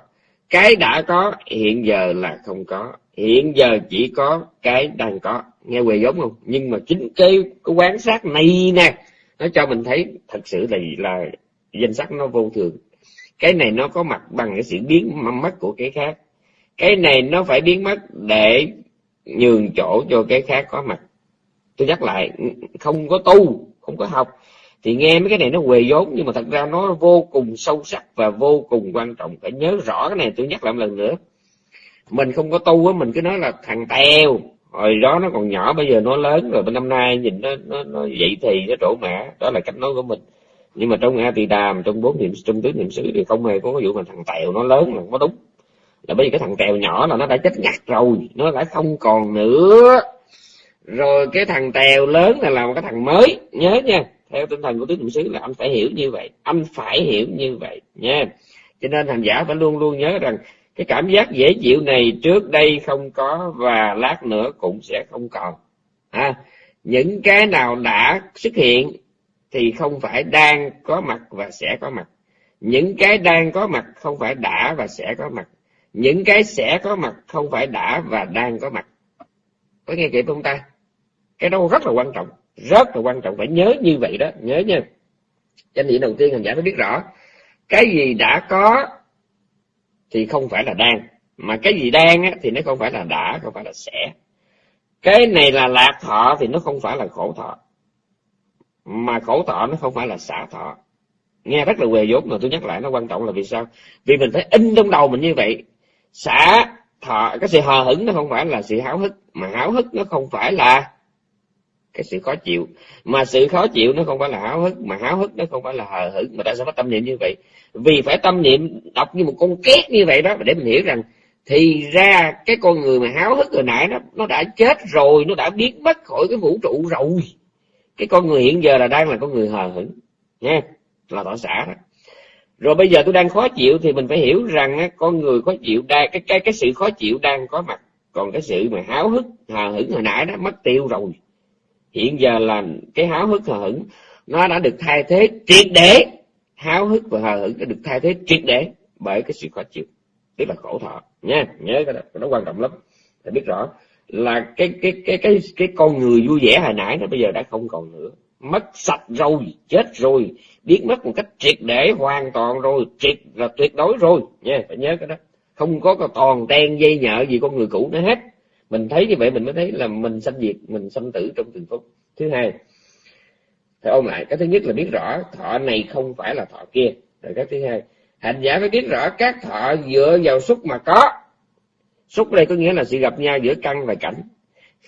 Cái đã có hiện giờ là không có. Hiện giờ chỉ có cái đang có. Nghe quề giống không? Nhưng mà chính cái, cái quán sát này nè nó cho mình thấy thật sự là là danh sách nó vô thường cái này nó có mặt bằng cái sự biến mất của cái khác. Cái này nó phải biến mất để nhường chỗ cho cái khác có mặt. Tôi nhắc lại, không có tu, không có học. Thì nghe mấy cái này nó quề vốn, nhưng mà thật ra nó vô cùng sâu sắc và vô cùng quan trọng. Phải nhớ rõ cái này, tôi nhắc lại một lần nữa. Mình không có tu á, mình cứ nói là thằng teo hồi đó nó còn nhỏ, bây giờ nó lớn rồi bên năm nay nhìn nó nó nó vậy thì nó trổ mã. Đó là cách nói của mình nhưng mà trong a tỳ đàm trong bốn niệm trong tứ niệm xứ thì không hề có cái vụ mà thằng tèo nó lớn là có đúng. Là bởi vì cái thằng tèo nhỏ là nó đã chết ngặt rồi nó đã không còn nữa. Rồi cái thằng tèo lớn là là một cái thằng mới nhớ nha. Theo tinh thần của tứ niệm xứ là anh phải hiểu như vậy anh phải hiểu như vậy nha. Cho nên hành giả phải luôn luôn nhớ rằng cái cảm giác dễ chịu này trước đây không có và lát nữa cũng sẽ không còn. À, những cái nào đã xuất hiện thì không phải đang có mặt và sẽ có mặt. Những cái đang có mặt không phải đã và sẽ có mặt. Những cái sẽ có mặt không phải đã và đang có mặt. Có nghe kịp không ta? Cái đó rất là quan trọng rất là quan trọng. Phải nhớ như vậy đó nhớ nha. Cho nên đầu tiên hành giả phải biết rõ cái gì đã có thì không phải là đang mà cái gì đang á, thì nó không phải là đã không phải là sẽ. Cái này là lạc thọ thì nó không phải là khổ thọ mà khổ thọ nó không phải là xả thọ. Nghe rất là quề vốn mà tôi nhắc lại nó quan trọng là vì sao? Vì mình phải in trong đầu mình như vậy. Xả thọ, cái sự hờ hững nó không phải là sự háo hức. Mà háo hức nó không phải là cái sự khó chịu. Mà sự khó chịu nó không phải là háo hức. Mà háo hức nó không phải là hờ hững. Mà tại sao phải tâm niệm như vậy? Vì phải tâm niệm đọc như một con két như vậy đó, để mình hiểu rằng thì ra cái con người mà háo hức hồi nãy nó nó đã chết rồi, nó đã biến mất khỏi cái vũ trụ rồi cái con người hiện giờ là đang là con người hờ hững nha là tỏ xả đó. Rồi bây giờ tôi đang khó chịu thì mình phải hiểu rằng á, con người khó chịu đang cái cái cái sự khó chịu đang có mặt. Còn cái sự mà háo hức hờ hững hồi nãy đó mất tiêu rồi. Hiện giờ là cái háo hức hờ hững nó đã được thay thế triệt để. Háo hức và hờ hững đã được thay thế triệt để bởi cái sự khó chịu. Tức là khổ thọ nha nhớ cái đó, cái đó quan trọng lắm. Phải biết rõ là cái cái cái cái cái con người vui vẻ hồi nãy nó bây giờ đã không còn nữa. Mất sạch rồi, chết rồi. Biết mất một cách triệt để, hoàn toàn rồi, triệt là tuyệt đối rồi. Nha, phải nhớ cái đó. Không có cái toàn ten dây nhợ gì con người cũ nữa hết. Mình thấy như vậy mình mới thấy là mình sanh diệt, mình sanh tử trong từng phút. Thứ hai thì ôn lại. Cái thứ nhất là biết rõ thọ này không phải là thọ kia. Rồi cái thứ hai, hành giả phải biết rõ các thọ dựa vào xúc mà có xúc đây có nghĩa là sự gặp nhau giữa căn và cảnh.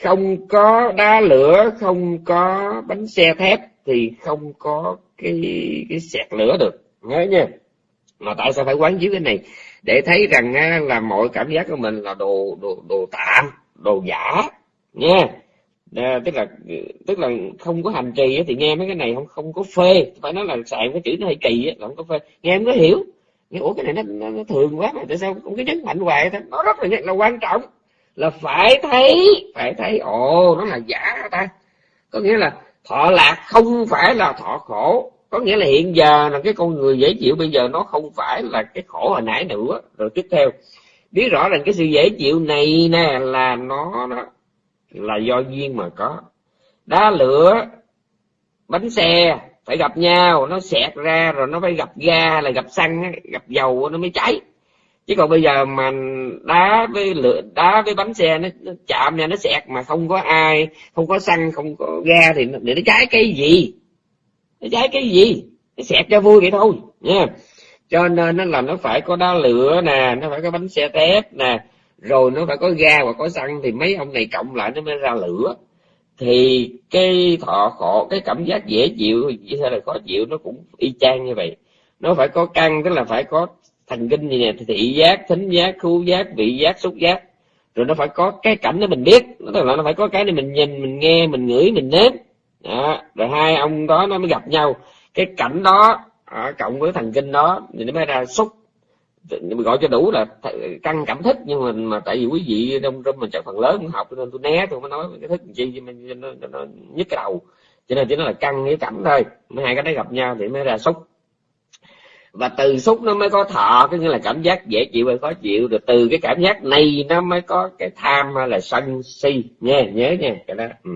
Không có đá lửa không có bánh xe thép thì không có cái cái sẹt lửa được. Nhớ nha. Mà tại sao phải quán chiếu cái này? Để thấy rằng là mọi cảm giác của mình là đồ đồ đồ tạm đồ giả. Nha à, tức là tức là không có hành trì thì nghe mấy cái này không không có phê. Phải nói là xài cái chữ nó hơi kỳ á là không có phê. Nghe em có hiểu? Nhưng ủa cái này nó, nó, nó thường quá mà tại sao cũng cái nhấn mạnh hoài thế nó rất là là quan trọng là phải thấy phải thấy ồ nó là giả ta? Có nghĩa là thọ lạc không phải là thọ khổ có nghĩa là hiện giờ là cái con người dễ chịu bây giờ nó không phải là cái khổ hồi nãy nữa. Rồi tiếp theo biết rõ rằng cái sự dễ chịu này nè là nó, nó là do duyên mà có. Đá lửa bánh xe phải gặp nhau nó xẹt ra rồi nó phải gặp ga là gặp xăng gặp dầu nó mới cháy. Chứ còn bây giờ mà đá với lửa đá với bánh xe nó, nó chạm nha nó xẹt mà không có ai không có xăng không có ga thì nó, để nó cháy cái gì? Nó cháy cái gì? Nó xẹt cho vui vậy thôi nha. Cho nên nó là nó phải có đá lửa nè nó phải có bánh xe tép nè rồi nó phải có ga và có xăng thì mấy ông này cộng lại nó mới ra lửa thì cái thọ khổ cái cảm giác dễ chịu hay là khó chịu nó cũng y chang như vậy. Nó phải có căn tức là phải có thần kinh gì nè thị giác thính giác khu giác vị giác xúc giác. Rồi nó phải có cái cảnh để mình biết. Tức là nó phải có cái để mình nhìn mình nghe mình ngửi mình nếm. Đó. rồi hai ông đó nó mới gặp nhau. Cái cảnh đó à, cộng với thần kinh đó thì nó mới ra xúc gọi cho đủ là căng cảm thức nhưng mà mà tại vì quý vị trong trong mình chắc phần lớn cũng học nên tôi né tôi mới nói cái thức chi cho nó, nó, nó nhức cái đầu. Cho nên chỉ nó là căng cái cảm thôi hai cái đấy gặp nhau thì mới ra xúc và từ xúc nó mới có thọ cái nghĩa là cảm giác dễ chịu hay khó chịu rồi từ cái cảm giác này nó mới có cái tham hay là sân si. Nha nhớ nha cái đó. Ừ.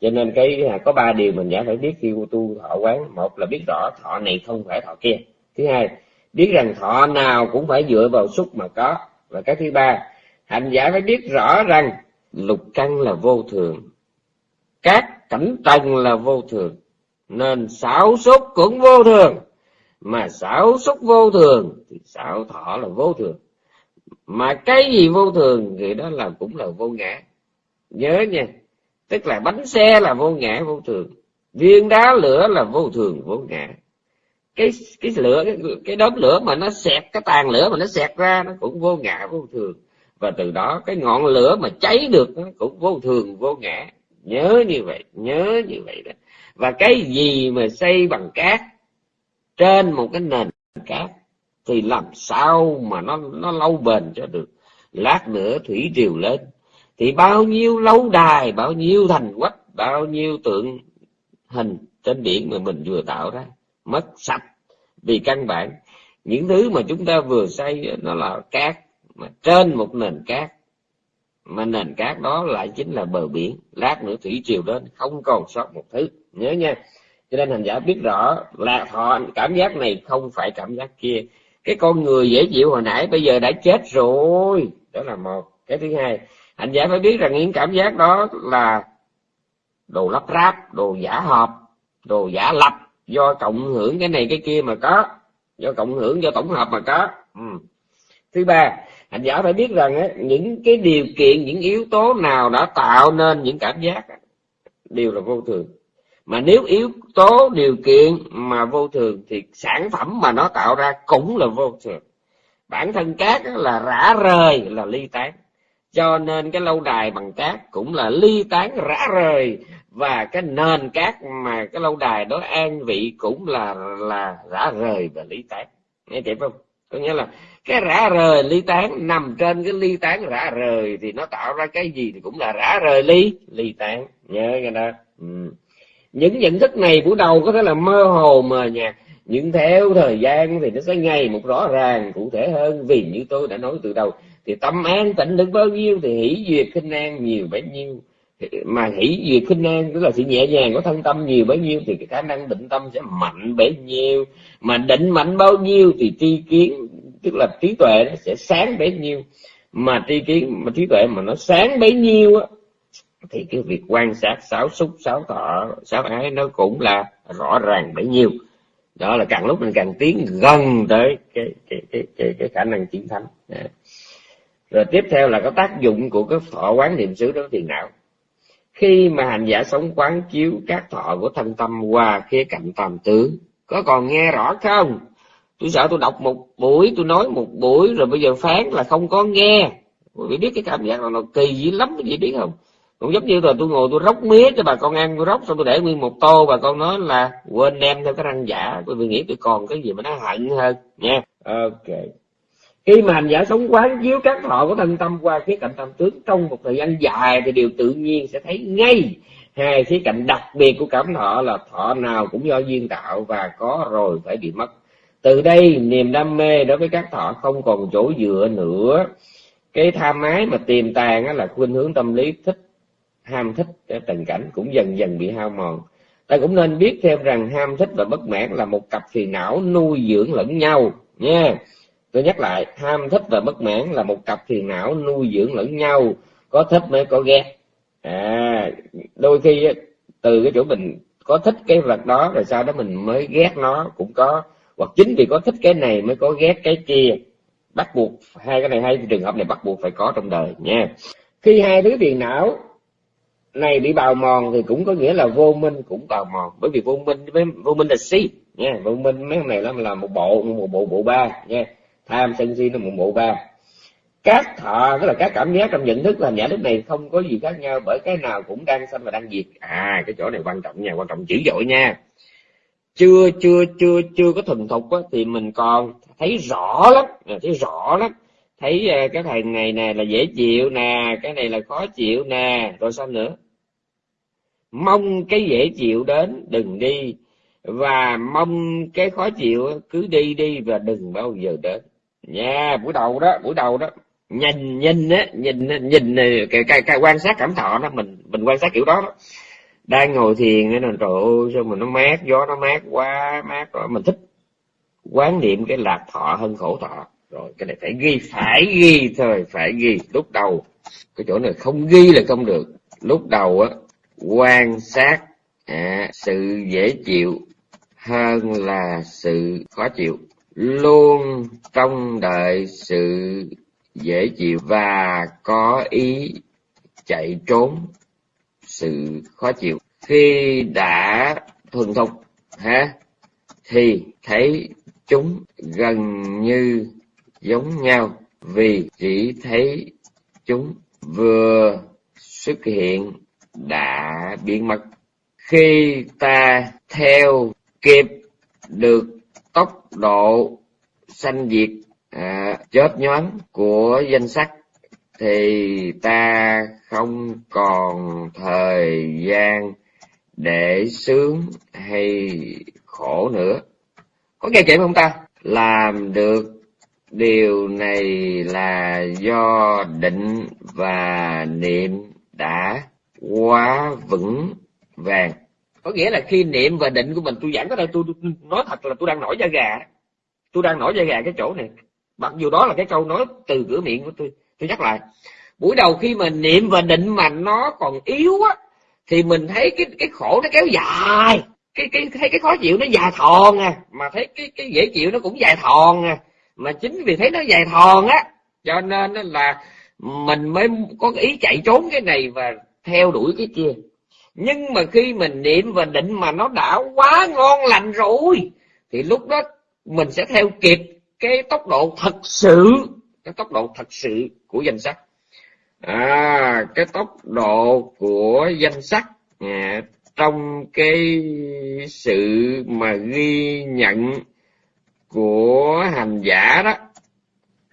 cho nên cái có ba điều mình đã phải biết khi tu thọ quán. Một là biết rõ thọ này không phải thọ kia. Thứ hai biết rằng thọ nào cũng phải dựa vào xúc mà có. Và cái thứ ba, hành giả phải biết rõ rằng lục căn là vô thường, các cảnh trần là vô thường, nên xảo xúc cũng vô thường. Mà xảo xúc vô thường thì xảo thọ là vô thường. Mà cái gì vô thường thì đó là cũng là vô ngã. Nhớ nha, tức là bánh xe là vô ngã, vô thường. Viên đá lửa là vô thường, vô ngã cái cái lửa cái, cái đốm lửa mà nó xẹt cái tàn lửa mà nó xẹt ra nó cũng vô ngã vô thường. Và từ đó cái ngọn lửa mà cháy được nó cũng vô thường vô ngã. Nhớ như vậy nhớ như vậy đó. Và cái gì mà xây bằng cát trên một cái nền cát thì làm sao mà nó nó lâu bền cho được? Lát nữa thủy triều lên. Thì bao nhiêu lâu đài bao nhiêu thành quách bao nhiêu tượng hình trên biển mà mình vừa tạo ra mất sạch vì căn bản. Những thứ mà chúng ta vừa xây nó là cát, mà trên một nền cát. Mà nền cát đó lại chính là bờ biển, lát nữa thủy triều đến, không còn sót một thứ. Nhớ nha. Cho nên hành giả biết rõ là họ cảm giác này không phải cảm giác kia. Cái con người dễ chịu hồi nãy, bây giờ đã chết rồi. Đó là một. Cái thứ hai, hành giả phải biết rằng những cảm giác đó là đồ lắp ráp, đồ giả hợp đồ giả lập do cộng hưởng cái này cái kia mà có do cộng hưởng do tổng hợp mà có. Ừ. thứ ba hành giả phải biết rằng ấy, những cái điều kiện những yếu tố nào đã tạo nên những cảm giác đều là vô thường. Mà nếu yếu tố điều kiện mà vô thường thì sản phẩm mà nó tạo ra cũng là vô thường. Bản thân cát là rã rời là ly tán. Cho nên cái lâu đài bằng cát cũng là ly tán rã rời và cái nền cát mà cái lâu đài đó an vị cũng là là rã rời và ly tán. Nghe kịp không? Có nghĩa là cái rã rời ly tán, nằm trên cái ly tán rã rời thì nó tạo ra cái gì thì cũng là rã rời ly ly tán. Nhớ cái đó. Ừ. Những nhận thức này buổi đầu có thể là mơ hồ mờ nhạt. Nhưng theo thời gian thì nó sẽ ngày một rõ ràng, cụ thể hơn. Vì như tôi đã nói từ đầu, thì tâm an tịnh được bao nhiêu thì hỷ duyệt khinh an nhiều bấy nhiêu mà hỷ về khinh an tức là sự nhẹ nhàng của thân tâm nhiều bấy nhiêu thì cái khả năng định tâm sẽ mạnh bấy nhiêu. Mà định mạnh bao nhiêu thì tri kiến tức là trí tuệ nó sẽ sáng bấy nhiêu. Mà tri kiến mà trí tuệ mà nó sáng bấy nhiêu á thì cái việc quan sát sáu xúc sáu thọ sáu ái nó cũng là rõ ràng bấy nhiêu. Đó là càng lúc mình càng tiến gần tới cái cái cái cái, cái khả năng chiến thắng rồi tiếp theo là có tác dụng của cái thọ quán niệm xứ đối thiền não khi mà hành giả sống quán chiếu các thọ của thân tâm qua khía cạnh tam tướng có còn nghe rõ không? Tôi sợ tôi đọc một buổi, tôi nói một buổi, rồi bây giờ phán là không có nghe. Quý vị biết cái cảm giác là nó kỳ dữ lắm quý vị biết không? Cũng giống như là tôi ngồi tôi róc mía cho bà con ăn, tôi róc xong tôi để nguyên một tô, bà con nói là quên đem theo cái răng giả. Bởi vì nghĩ tôi còn cái gì mà nó hận hơn, nha. Ok khi mà hành giả sống quán chiếu các thọ của thân tâm qua khía cạnh tâm tướng, trong một thời gian dài thì điều tự nhiên sẽ thấy ngay hai khía cạnh đặc biệt của cảm thọ là thọ nào cũng do duyên tạo và có rồi phải bị mất. Từ đây, niềm đam mê đối với các thọ không còn chỗ dựa nữa. Cái tham ái mà tiềm tàng là khuynh hướng tâm lý thích, ham thích cái tình cảnh cũng dần dần bị hao mòn. Ta cũng nên biết thêm rằng ham thích và bất mãn là một cặp phiền não nuôi dưỡng lẫn nhau nha tôi nhắc lại, tham thích và bất mãn là một cặp phiền não nuôi dưỡng lẫn nhau, có thích mới có ghét. À đôi khi từ cái chỗ mình có thích cái vật đó, rồi sau đó mình mới ghét nó, cũng có. Hoặc chính vì có thích cái này mới có ghét cái kia. Bắt buộc, hai cái này hai trường hợp này bắt buộc phải có trong đời, nha. Khi hai thứ phiền não này bị bào mòn thì cũng có nghĩa là vô minh cũng bào mòn. Bởi vì vô minh với vô minh là si, nha. Vô minh mấy này là là một bộ một bộ bộ ba, nha tham sân si nó một bộ ba. Các thọ tức là các cảm giác trong nhận thức và nhận thức này không có gì khác nhau bởi cái nào cũng đang sanh và đang diệt. À cái chỗ này quan trọng nha quan trọng dữ dội nha. Chưa chưa chưa chưa có thuần thục á, thì mình còn thấy rõ lắm à, thấy rõ lắm. Thấy à, cái thằng này nè là dễ chịu nè cái này là khó chịu nè. Rồi sao nữa? Mong cái dễ chịu đến đừng đi. Và mong cái khó chịu cứ đi đi và đừng bao giờ đến nha buổi đầu đó buổi đầu đó. Nhìn nhìn á nhìn nhìn cái, cái, cái quan sát cảm thọ đó mình mình quan sát kiểu đó, đó. đang ngồi thiền nên là trời ơi sao mà nó mát gió nó mát quá mát rồi mình thích quán niệm cái lạc thọ hơn khổ thọ. Rồi cái này phải ghi phải ghi thôi phải ghi. Lúc đầu cái chỗ này không ghi là không được. Lúc đầu á quan sát à, sự dễ chịu hơn là sự khó chịu luôn trông đợi sự dễ chịu và có ý chạy trốn, sự khó chịu. Khi đã thuần thục, ha, thì thấy chúng gần như giống nhau, vì chỉ thấy chúng vừa xuất hiện đã biến mất. Khi ta theo kịp được tốc độ sanh diệt à, chớp nhoáng của danh sách thì ta không còn thời gian để sướng hay khổ nữa. Có nghe chuyện không ta? Làm được điều này là do định và niệm đã quá vững vàng có nghĩa là khi niệm và định của mình, tôi giảng cái đây, tôi nói thật là tôi đang nổi da gà. Tôi đang nổi da gà cái chỗ này. Mặc dù đó là cái câu nói từ cửa miệng của tôi tôi nhắc lại. Buổi đầu khi mà niệm và định mà nó còn yếu á, thì mình thấy cái cái khổ nó kéo dài. Cái cái, thấy cái khó chịu nó dài thòn à. Mà thấy cái cái dễ chịu nó cũng dài thòn à. Mà chính vì thấy nó dài thòn á, cho nên là mình mới có ý chạy trốn cái này và theo đuổi cái kia nhưng mà khi mình niệm và định mà nó đã quá ngon lành rồi thì lúc đó mình sẽ theo kịp cái tốc độ thật sự cái tốc độ thật sự của danh sách. À cái tốc độ của danh sách à, trong cái sự mà ghi nhận của hành giả đó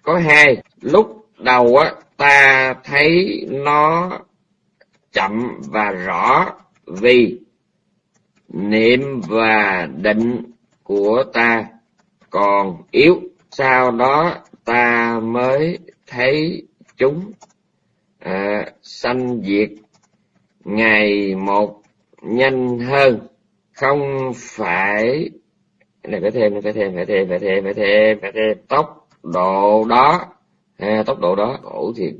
có hai. Lúc đầu á ta thấy nó chậm và rõ vì niệm và định của ta còn yếu sau đó ta mới thấy chúng à, sanh diệt. Ngày một nhanh hơn không phải này phải thêm phải thêm phải thêm phải thêm phải thêm phải thêm. Tốc độ đó à, tốc độ đó khổ thiệt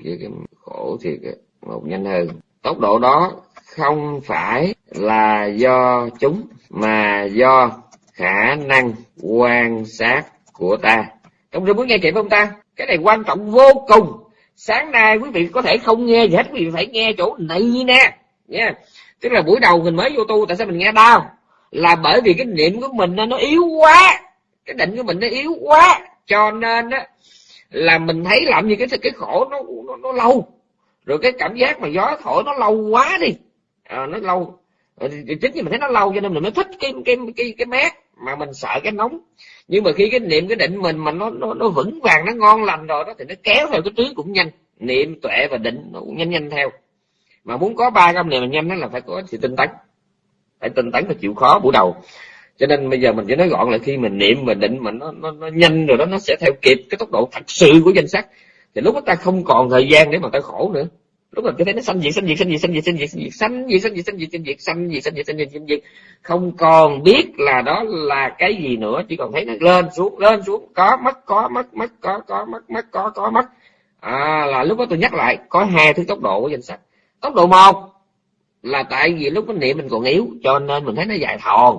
khổ thiệt một nhanh hơn tốc độ đó không phải là do chúng mà do khả năng quan sát của ta. Trong rừng muốn nghe kịp không ta? Cái này quan trọng vô cùng. Sáng nay quý vị có thể không nghe gì hết quý vị phải nghe chỗ này nè. Nha. Tức là buổi đầu mình mới vô tu tại sao mình nghe đau? Là bởi vì cái niệm của mình nó yếu quá. Cái định của mình nó yếu quá. Cho nên á là mình thấy làm gì cái cái khổ nó nó, nó lâu rồi cái cảm giác mà gió thổi nó lâu quá đi. À, nó lâu. Ờ, chính vì mình thấy nó lâu cho nên mình mới thích cái cái cái cái mát mà mình sợ cái nóng. Nhưng mà khi cái niệm cái định mình mà nó nó nó vững vàng nó ngon lành rồi đó thì nó kéo theo cái tướng cũng nhanh. Niệm tuệ và định nó cũng nhanh nhanh theo. Mà muốn có ba cái này nhanh đó là phải có sự tinh tấn. Phải tinh tấn và chịu khó buổi đầu. Cho nên bây giờ mình chỉ nói gọn là khi mình niệm và định mà nó nó, nó nhanh rồi đó nó sẽ theo kịp cái tốc độ thật sự của danh sắc thì lúc đó ta không còn thời gian để mà ta khổ nữa lúc mình cứ thấy nó sanh diệt sanh diệt sanh diệt sanh diệt sanh diệt sanh diệt sanh diệt sanh diệt sanh diệt sanh diệt sanh diệt sanh diệt sanh diệt sanh diệt không còn biết là đó là cái gì nữa chỉ còn thấy nó lên xuống lên xuống có mất có mất mất có có mất mất có có mất à, là lúc đó tôi nhắc lại có hai thứ tốc độ của danh sách tốc độ một là tại vì lúc cái niệm mình còn yếu cho nên mình thấy nó dài thòn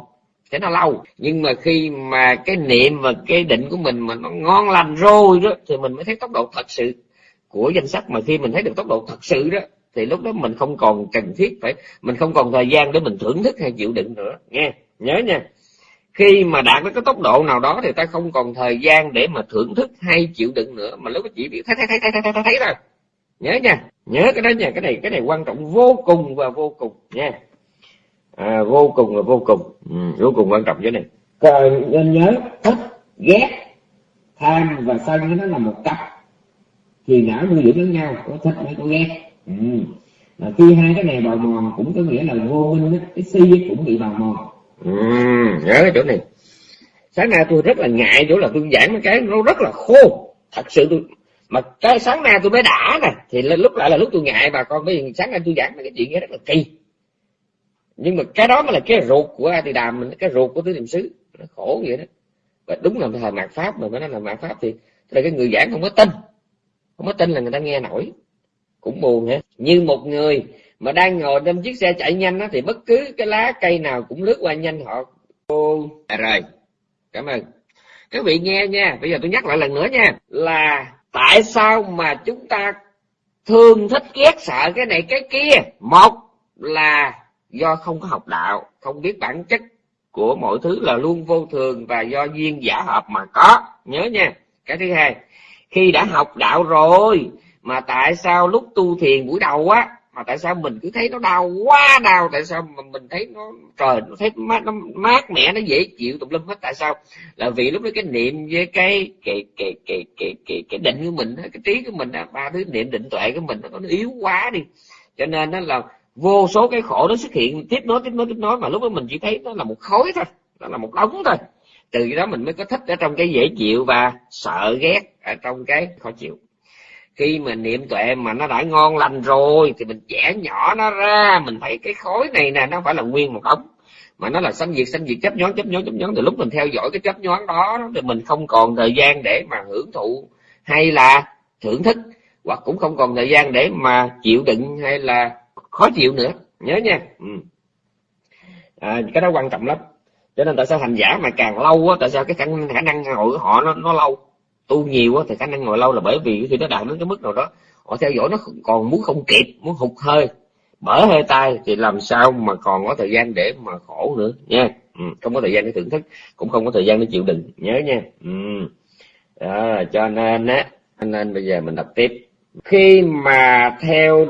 sẽ nó lâu. Nhưng mà khi mà cái niệm và cái định của mình mà nó ngon lành rồi đó thì mình mới thấy tốc độ thật sự của danh sách. Mà khi mình thấy được tốc độ thật sự đó thì lúc đó mình không còn cần thiết phải mình không còn thời gian để mình thưởng thức hay chịu đựng nữa. Nghe nhớ nha. Khi mà đạt đến cái tốc độ nào đó thì ta không còn thời gian để mà thưởng thức hay chịu đựng nữa. Mà lúc đó chỉ biết thấy thấy thấy thấy thấy thấy, thấy thôi. Nhớ nha. Nhớ cái đó nha. Cái này cái này quan trọng vô cùng và vô cùng nha à, vô cùng và vô cùng. Ừ, vô cùng quan trọng cái này. Còn nên nhớ thích ghét tham và sân nó là một cặp. Thì não nuôi dưỡng lẫn nhau có thích hay có ghét. Ừ. khi hai cái này bào mòn cũng có nghĩa là vô minh cái si cũng bị bào mòn. Ừ, nhớ cái chỗ này. Sáng nay tôi rất là ngại chỗ là tôi giảng cái nó rất là khô thật sự tôi mà cái sáng nay tôi mới đã nè thì lúc lại là lúc tôi ngại bà con vì sáng nay tôi giảng cái chuyện nghe rất là kỳ nhưng mà cái đó mới là cái ruột của a tỳ đàm mình cái ruột của tứ niệm xứ. Nó khổ vậy đó. Và đúng là thời mạt pháp mà nó là mạt pháp thì là cái người giảng không có tin. Không có tin là người ta nghe nổi. Cũng buồn hả? Như một người mà đang ngồi trong chiếc xe chạy nhanh đó, thì bất cứ cái lá cây nào cũng lướt qua nhanh họ. Ô à, rồi. Cảm ơn. Các vị nghe nha. Bây giờ tôi nhắc lại lần nữa nha. Là tại sao mà chúng ta thương thích ghét sợ cái này cái kia? Một là do không có học đạo không biết bản chất của mọi thứ là luôn vô thường và do duyên giả hợp mà có. Nhớ nha. Cái thứ hai khi đã học đạo rồi mà tại sao lúc tu thiền buổi đầu á mà tại sao mình cứ thấy nó đau quá đau tại sao mà mình thấy nó trời nó thấy mát nó mát mẻ nó dễ chịu tùm lum hết. Tại sao? Là vì lúc đó cái niệm với cái cái cái cái cái cái, cái định của mình cái trí của mình ba thứ niệm định tuệ của mình nó yếu quá đi. Cho nên nó là vô số cái khổ nó xuất hiện, tiếp nối tiếp nối tiếp nối, mà lúc đó mình chỉ thấy nó là một khối thôi, nó là một đống thôi. Từ đó mình mới có thích ở trong cái dễ chịu và sợ ghét ở trong cái khó chịu. Khi mà niệm tuệ mà nó đã ngon lành rồi, thì mình chẻ nhỏ nó ra, mình thấy cái khối này nè, nó phải là nguyên một đống, mà nó là sanh diệt sanh diệt, chấp nhón chấp nhón chấp nhón từ lúc mình theo dõi cái chấp nhón đó, thì mình không còn thời gian để mà hưởng thụ hay là thưởng thức, hoặc cũng không còn thời gian để mà chịu đựng hay là khó chịu nữa. Nhớ nha. Ừ. à, cái đó quan trọng lắm. Cho nên tại sao hành giả mà càng lâu á tại sao cái khả năng, khả năng ngồi của họ nó nó lâu? Tu nhiều á thì khả năng ngồi lâu là bởi vì khi nó đạt đến cái mức nào đó họ theo dõi nó còn muốn không kịp muốn hụt hơi bở hơi tay thì làm sao mà còn có thời gian để mà khổ nữa nha. Ừ, không có thời gian để thưởng thức cũng không có thời gian để chịu đựng. Nhớ nha. Ừ. đó, cho nên á nên bây giờ mình đọc tiếp. Khi mà theo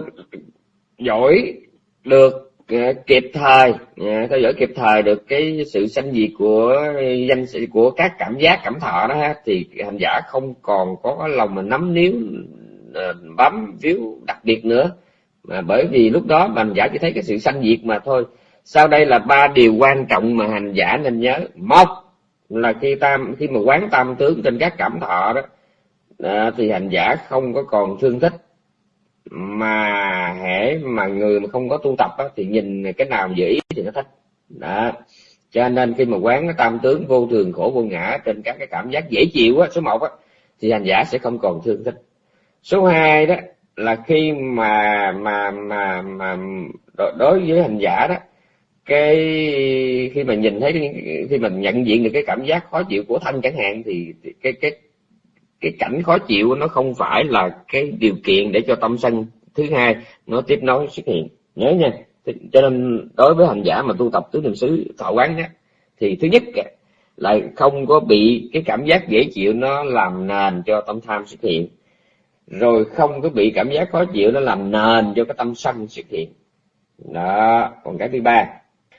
dõi được ờ, kịp thời ờ, theo dõi kịp thời được cái sự sanh diệt của danh sự của các cảm giác cảm thọ đó ha, thì hành giả không còn có lòng mà nắm níu ờ, bám víu đặc biệt nữa. Mà bởi vì lúc đó hành giả chỉ thấy cái sự sanh diệt mà thôi. Sau đây là ba điều quan trọng mà hành giả nên nhớ. Một là khi tam khi mà quán tam tướng trên các cảm thọ đó à, thì hành giả không có còn thương thích mà hễ mà người mà không có tu tập á, thì nhìn cái nào dễ ý thì nó thích. Đó. Cho nên khi mà quán cái tam tướng vô thường khổ vô ngã trên các cái cảm giác dễ chịu á số một á thì hành giả sẽ không còn thương thích. Số hai đó là khi mà mà mà mà đối với hành giả đó cái khi mà nhìn thấy khi mình nhận diện được cái cảm giác khó chịu của thân chẳng hạn thì cái cái cái cảnh khó chịu nó không phải là cái điều kiện để cho tâm sân thứ hai nó tiếp nối xuất hiện. Nhớ nha cho nên đối với hành giả mà tu tập tứ niệm xứ thọ quán á thì thứ nhất là không có bị cái cảm giác dễ chịu nó làm nền cho tâm tham xuất hiện. Rồi không có bị cảm giác khó chịu nó làm nền cho cái tâm sân xuất hiện. Đó còn cái thứ ba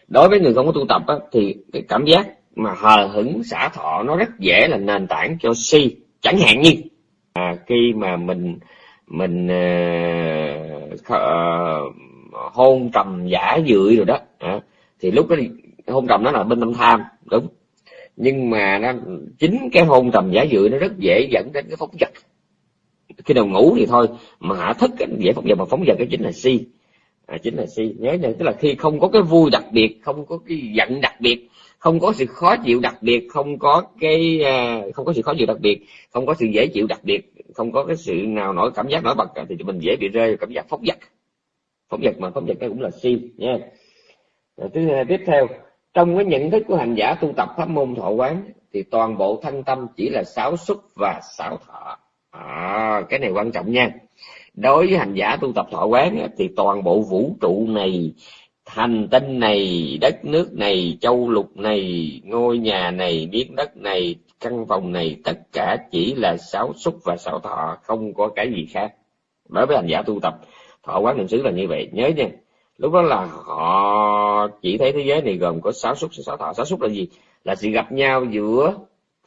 đối với người không có tu tập á, thì cái cảm giác mà hờ hững xả thọ nó rất dễ là nền tảng cho si chẳng hạn như à, khi mà mình mình uh, hôn trầm giả dưỡi rồi đó à, thì lúc đó hôn trầm nó là bên tâm tham đúng. Nhưng mà nó chính cái hôn trầm giả dưỡi nó rất dễ dẫn đến cái phóng vật. Khi nào ngủ thì thôi mà hạ thức dễ phóng vật mà phóng vật cái chính là si. À, chính là si. Nhớ nha tức là khi không có cái vui đặc biệt không có cái giận đặc biệt không có sự khó chịu đặc biệt không có cái à, không có sự khó chịu đặc biệt không có sự dễ chịu đặc biệt không có cái sự nào nổi cảm giác nổi bật thì mình dễ bị rơi vào cảm giác phóng dật. Phóng dật mà phóng dật đây cũng là si nha. Rồi, thứ hai tiếp theo trong cái nhận thức của hành giả tu tập pháp môn thọ quán thì toàn bộ thân tâm chỉ là sáu xúc và sáu thọ. À, cái này quan trọng nha. Đối với hành giả tu tập thọ quán thì toàn bộ vũ trụ này hành tinh này đất nước này châu lục này ngôi nhà này miếng đất này căn phòng này tất cả chỉ là sáu xúc và sáu thọ không có cái gì khác. Đối với hành giả tu tập thọ quán niệm xứ là như vậy. Nhớ nha lúc đó là họ chỉ thấy thế giới này gồm có sáu xúc sáu thọ. Sáu xúc là gì? Là sự gặp nhau giữa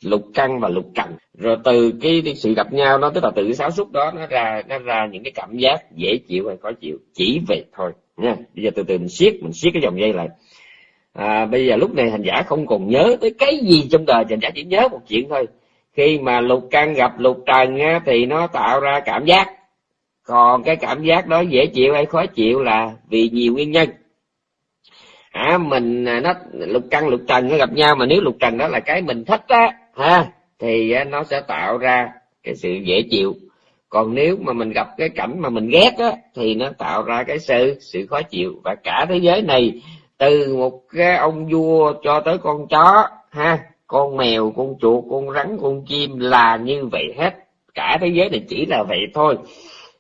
lục căn và lục trần. Rồi từ cái, cái sự gặp nhau đó tức là từ cái sáu xúc đó nó ra nó ra những cái cảm giác dễ chịu hay khó chịu. Chỉ vậy thôi nha bây giờ từ từ mình siết mình siết cái dòng dây lại. À, bây giờ lúc này hành giả không còn nhớ tới cái gì trong đời hành giả chỉ nhớ một chuyện thôi. Khi mà lục căn gặp lục trần á, thì nó tạo ra cảm giác. Còn cái cảm giác đó dễ chịu hay khó chịu là vì nhiều nguyên nhân. À, mình à, nó lục căn lục trần nó gặp nhau mà nếu lục trần đó là cái mình thích á ha thì à, nó sẽ tạo ra cái sự dễ chịu còn nếu mà mình gặp cái cảnh mà mình ghét á, thì nó tạo ra cái sự sự khó chịu. Và cả thế giới này, từ một cái ông vua cho tới con chó, ha, con mèo, con chuột, con rắn, con chim là như vậy hết. Cả thế giới này chỉ là vậy thôi.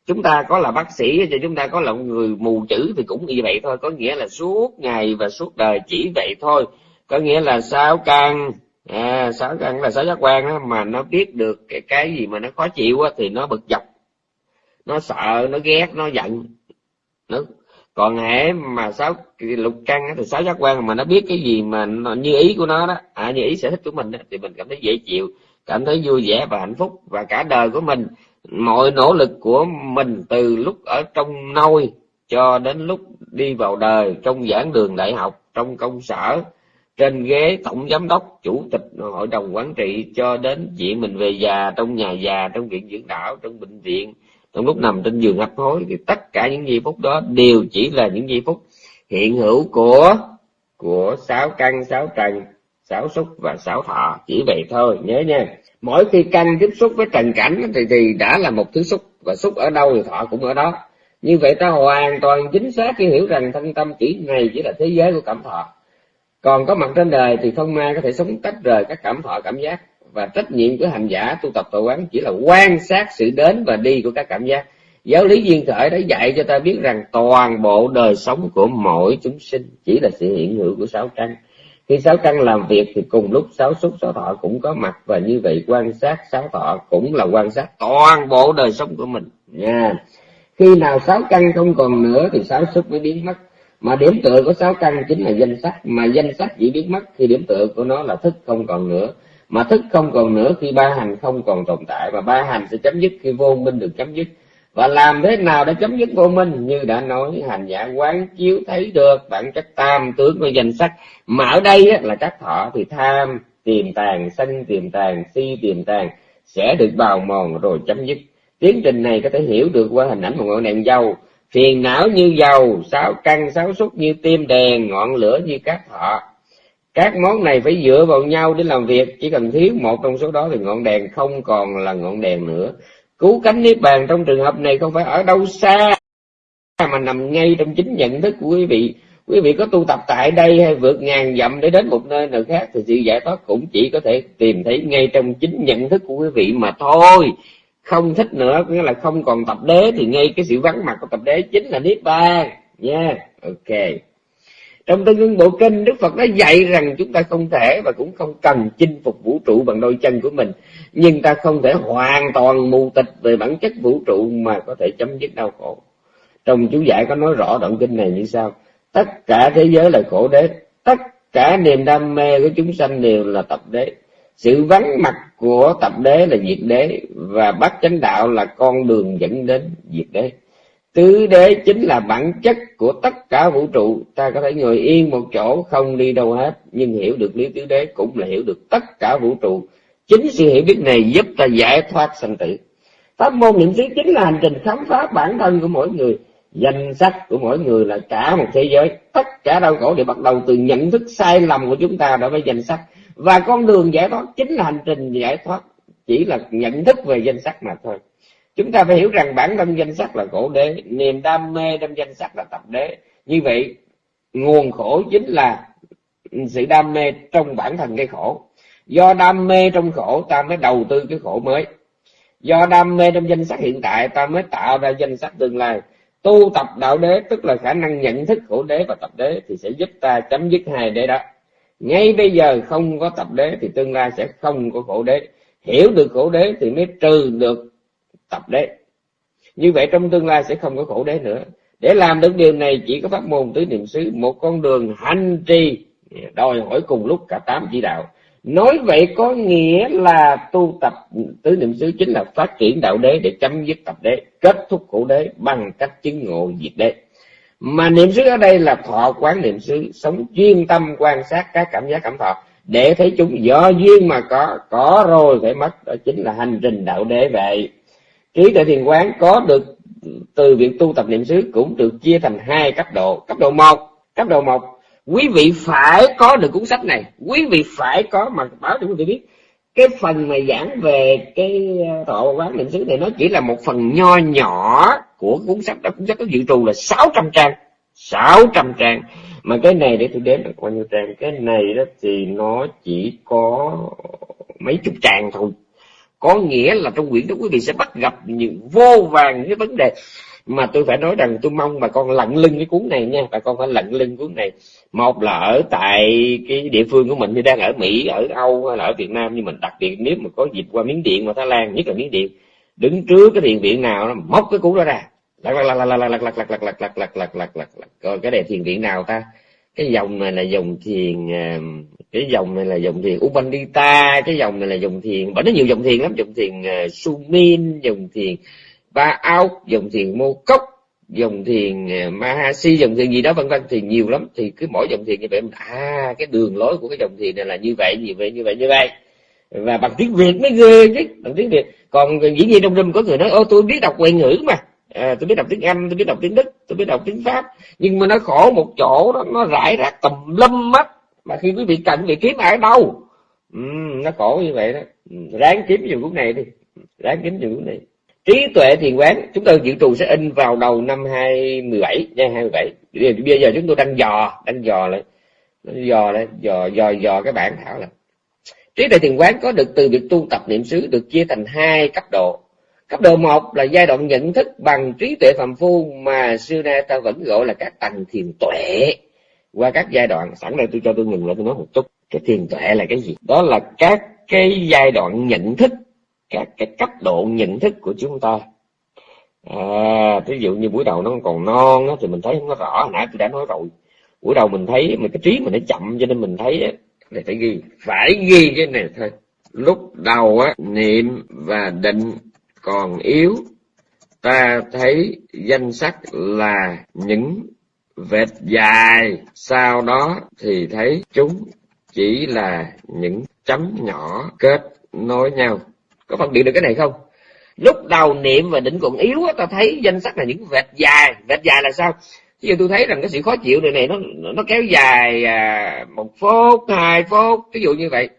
Chúng ta có là bác sĩ cho chúng ta có là người mù chữ thì cũng như vậy thôi. Có nghĩa là suốt ngày và suốt đời chỉ vậy thôi. Có nghĩa là sao càng à, sáu căn là sáu giác quan đó, mà nó biết được cái cái gì mà nó khó chịu á, thì nó bực dọc. Nó sợ nó ghét nó giận. Nó còn hễ mà sáu lục căn thì sáu giác quan mà nó biết cái gì mà nó, như ý của nó đó à, như ý sở thích của mình đó, thì mình cảm thấy dễ chịu cảm thấy vui vẻ và hạnh phúc. Và cả đời của mình mọi nỗ lực của mình từ lúc ở trong nôi cho đến lúc đi vào đời trong giảng đường đại học trong công sở trên ghế, tổng giám đốc, chủ tịch hội đồng quản trị cho đến chuyện mình về già, trong nhà già, trong viện dưỡng lão trong bệnh viện, trong lúc nằm trên giường hấp hối, thì tất cả những giây phút đó đều chỉ là những giây phút hiện hữu của của sáu căn, sáu trần, sáu xúc và sáu thọ. Chỉ vậy thôi, nhớ nha. Mỗi khi căn tiếp xúc với trần cảnh thì thì đã là một thứ xúc, và xúc ở đâu thì thọ cũng ở đó. Như vậy ta hoàn toàn chính xác khi hiểu rằng thân tâm chỉ này chỉ là thế giới của cảm thọ còn có mặt trên đời thì không ai có thể sống tách rời các cảm thọ, cảm giác. Và trách nhiệm của hành giả tu tập tổ quán chỉ là quan sát sự đến và đi của các cảm giác. Giáo lý duyên khởi đã dạy cho ta biết rằng toàn bộ đời sống của mỗi chúng sinh chỉ là sự hiện hữu của sáu căn. Khi sáu căn làm việc thì cùng lúc sáu xúc, sáu thọ cũng có mặt. Và như vậy quan sát sáu thọ cũng là quan sát toàn bộ đời sống của mình. Nha. Khi nào sáu căn không còn nữa thì sáu xúc mới biến mất mà điểm tựa của sáu căn chính là danh sắc mà danh sắc chỉ biết mất khi điểm tựa của nó là thức không còn nữa. Mà thức không còn nữa khi ba hành không còn tồn tại. Và ba hành sẽ chấm dứt khi vô minh được chấm dứt. Và làm thế nào để chấm dứt vô minh? Như đã nói hành giả quán chiếu thấy được bản chất tam tướng của danh sắc mà ở đây á, là các thọ thì tham tiềm tàng sân tiềm tàng si tiềm tàng sẽ được bào mòn rồi chấm dứt. Tiến trình này có thể hiểu được qua hình ảnh một ngọn đèn dầu phiền não như dầu sáu căn sáu xúc như tim đèn, ngọn lửa như các thọ. Các món này phải dựa vào nhau để làm việc. Chỉ cần thiếu một trong số đó thì ngọn đèn không còn là ngọn đèn nữa. Cứu cánh niết bàn trong trường hợp này không phải ở đâu xa, mà nằm ngay trong chính nhận thức của quý vị. Quý vị có tu tập tại đây hay vượt ngàn dặm để đến một nơi nào khác thì sự giải thoát cũng chỉ có thể tìm thấy ngay trong chính nhận thức của quý vị mà thôi không thích nữa nghĩa là không còn tập đế thì ngay cái sự vắng mặt của tập đế chính là niết bàn. Nha yeah. ok. Trong tương ưng bộ kinh, đức phật đã dạy rằng chúng ta không thể và cũng không cần chinh phục vũ trụ bằng đôi chân của mình. Nhưng ta không thể hoàn toàn mù tịch về bản chất vũ trụ mà có thể chấm dứt đau khổ. Trong chú giải có nói rõ đoạn kinh này như sau. Tất cả thế giới là khổ đế, tất cả niềm đam mê của chúng sanh đều là tập đế sự vắng mặt của tập đế là diệt đế, và bắt chánh đạo là con đường dẫn đến diệt đế. Tứ đế chính là bản chất của tất cả vũ trụ. Ta có thể ngồi yên một chỗ, không đi đâu hết, nhưng hiểu được lý tứ đế cũng là hiểu được tất cả vũ trụ. Chính sự hiểu biết này giúp ta giải thoát sanh tử. Pháp môn niệm xứ chính là hành trình khám phá bản thân của mỗi người. Danh sách của mỗi người là cả một thế giới. Tất cả đau khổ đều bắt đầu từ nhận thức sai lầm của chúng ta đối với danh sách và con đường giải thoát chính là hành trình giải thoát, chỉ là nhận thức về danh sách mà thôi. Chúng ta phải hiểu rằng bản thân danh sách là khổ đế, niềm đam mê trong danh sách là tập đế. Như vậy, nguồn khổ chính là sự đam mê trong bản thân cái khổ. Do đam mê trong khổ, ta mới đầu tư cái khổ mới. Do đam mê trong danh sách hiện tại, ta mới tạo ra danh sách tương lai. Tu tập đạo đế, tức là khả năng nhận thức khổ đế và tập đế, thì sẽ giúp ta chấm dứt hai đế đó ngay bây giờ không có tập đế thì tương lai sẽ không có khổ đế. Hiểu được khổ đế thì mới trừ được tập đế. Như vậy trong tương lai sẽ không có khổ đế nữa. Để làm được điều này, chỉ có pháp môn tứ niệm xứ, một con đường hành trì. Đòi hỏi cùng lúc cả tám chỉ đạo. Nói vậy có nghĩa là tu tập tứ niệm xứ chính là phát triển đạo đế để chấm dứt tập đế, kết thúc khổ đế bằng cách chứng ngộ diệt đế mà niệm xứ ở đây là thọ quán niệm xứ, sống chuyên tâm quan sát các cảm giác, cảm thọ. Để thấy chúng do duyên mà có có rồi phải mất, đó chính là hành trình đạo đế vậy. Trí tuệ thiền quán có được từ việc tu tập niệm xứ cũng được chia thành hai cấp độ. Cấp độ một, cấp độ một, quý vị phải có được cuốn sách này. Quý vị phải có, mà báo cho quý vị biết cái phần mà giảng về cái ờ, thọ quán niệm xứ này nó chỉ là một phần nho nhỏ của cuốn sách đó. Cuốn sách có dự trù là 600 trang 600 trang. Mà cái này để tôi đếm được bao nhiêu trang? Cái này đó thì nó chỉ có mấy chục trang thôi. Có nghĩa là trong quyển đó quý vị sẽ bắt gặp những vô vàng những vấn đề mà tôi phải nói rằng tôi mong bà con lặn lưng cái cuốn này nha bà con phải lặn lưng cuốn này một là ở tại cái địa phương của mình như đang ở mỹ ở âu hay là ở việt nam như mình đặc biệt nếu mà có dịp qua miếng điện và thái lan nhất là miếng điện đứng trước cái thiền viện nào nó móc cái cuốn đó ra lật lật lật lật lật lật lật lật lật lật lật lật lật lật lật coi cái này thiền viện nào ta cái dòng này là dòng thiền cái dòng này là dòng thiền Upanita cái dòng này là dòng thiền bởi nó nhiều dòng thiền lắm dòng thiền Sumin dòng thiền Ba Ao dòng thiền Mô Cốc dòng thiền ờ, Mahasi dòng thiền gì đó vân vân thì nhiều lắm. Thì cứ mỗi dòng thiền như vậy à cái đường lối của cái dòng thiền này là như vậy như vậy như vậy như vậy. Và bằng tiếng Việt mới ghê chứ bằng tiếng Việt. Còn dĩ nhiên trong rừng có người nói ô tôi biết đọc ngoại ngữ mà. À, tôi biết đọc tiếng Anh tôi biết đọc tiếng Đức tôi biết đọc tiếng Pháp. Nhưng mà nó khổ một chỗ đó nó rải rác tùm lâm mắt mà khi quý vị cần vị kiếm ở đâu? Ừ, nó khổ như vậy đó. Ừ, ráng kiếm dùng cuốn này đi. Ráng kiếm dùng cuốn này trí tuệ thiền quán, chúng tôi dự trù sẽ in vào đầu năm 2017 nha 27 bây giờ chúng tôi đang dò đang dò lại. Dò lại, dò dò dò cái bản thảo là trí tuệ thiền quán có được từ việc tu tập niệm xứ được chia thành hai cấp độ. Cấp độ một là giai đoạn nhận thức bằng trí tuệ phạm phu mà xưa nay ta vẫn gọi là các tầng thiền tuệ. Qua các giai đoạn, sẵn đây tôi cho tôi ngừng lại tôi nói một chút. Cái thiền tuệ là cái gì? Đó là các cái giai đoạn nhận thức các cái cấp độ nhận thức của chúng ta. À, ví dụ như buổi đầu nó còn non á, thì mình thấy không có rõ. Hồi nãy tôi đã nói rồi. Buổi đầu mình thấy mình cái trí mình nó chậm cho nên mình thấy này phải ghi phải ghi cái này thôi. Lúc đầu á niệm và định còn yếu ta thấy danh sắc là những vệt dài. Sau đó thì thấy chúng chỉ là những chấm nhỏ kết nối nhau có phân biệt được cái này không? Lúc đầu niệm và định còn yếu ta thấy danh sắc là những vệt dài. Vệt dài là sao? Ví dụ tôi thấy rằng cái sự khó chịu này này nó nó kéo dài à, một phút hai phút ví dụ như vậy.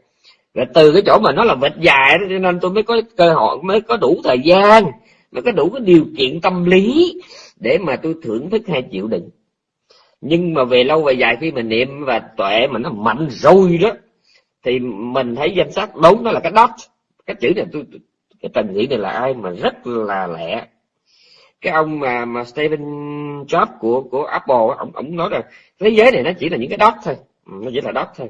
Và từ cái chỗ mà nó là vệt dài đó, cho nên tôi mới có cơ hội mới có đủ thời gian mới có đủ cái điều kiện tâm lý để mà tôi thưởng thức hay chịu đựng nhưng mà về lâu về dài khi mình niệm và tuệ mà nó mạnh rồi đó thì mình thấy danh sách đúng nó là cái dot cái chữ này tôi, cái tầng nghĩ này là ai mà rất là lẹ. Cái ông mà mà Stephen Jobs của của Apple ông ông nói rằng thế giới này nó chỉ là những cái dot thôi. Ừ, nó chỉ là dot thôi.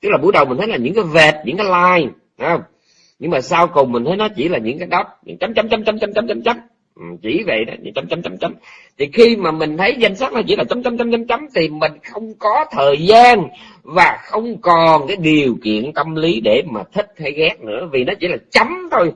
Tức là buổi đầu mình thấy là những cái vệt, những cái line không? Nhưng mà sau cùng mình thấy nó chỉ là những cái dot những chấm chấm chấm chấm chấm chấm chấm chấm. Ừ, chỉ vậy đó chấm chấm chấm chấm. Thì khi mà mình thấy danh sách nó chỉ là chấm chấm chấm chấm chấm, thì mình không có thời gian và không còn cái điều kiện tâm lý để mà thích hay ghét nữa, vì nó chỉ là chấm thôi.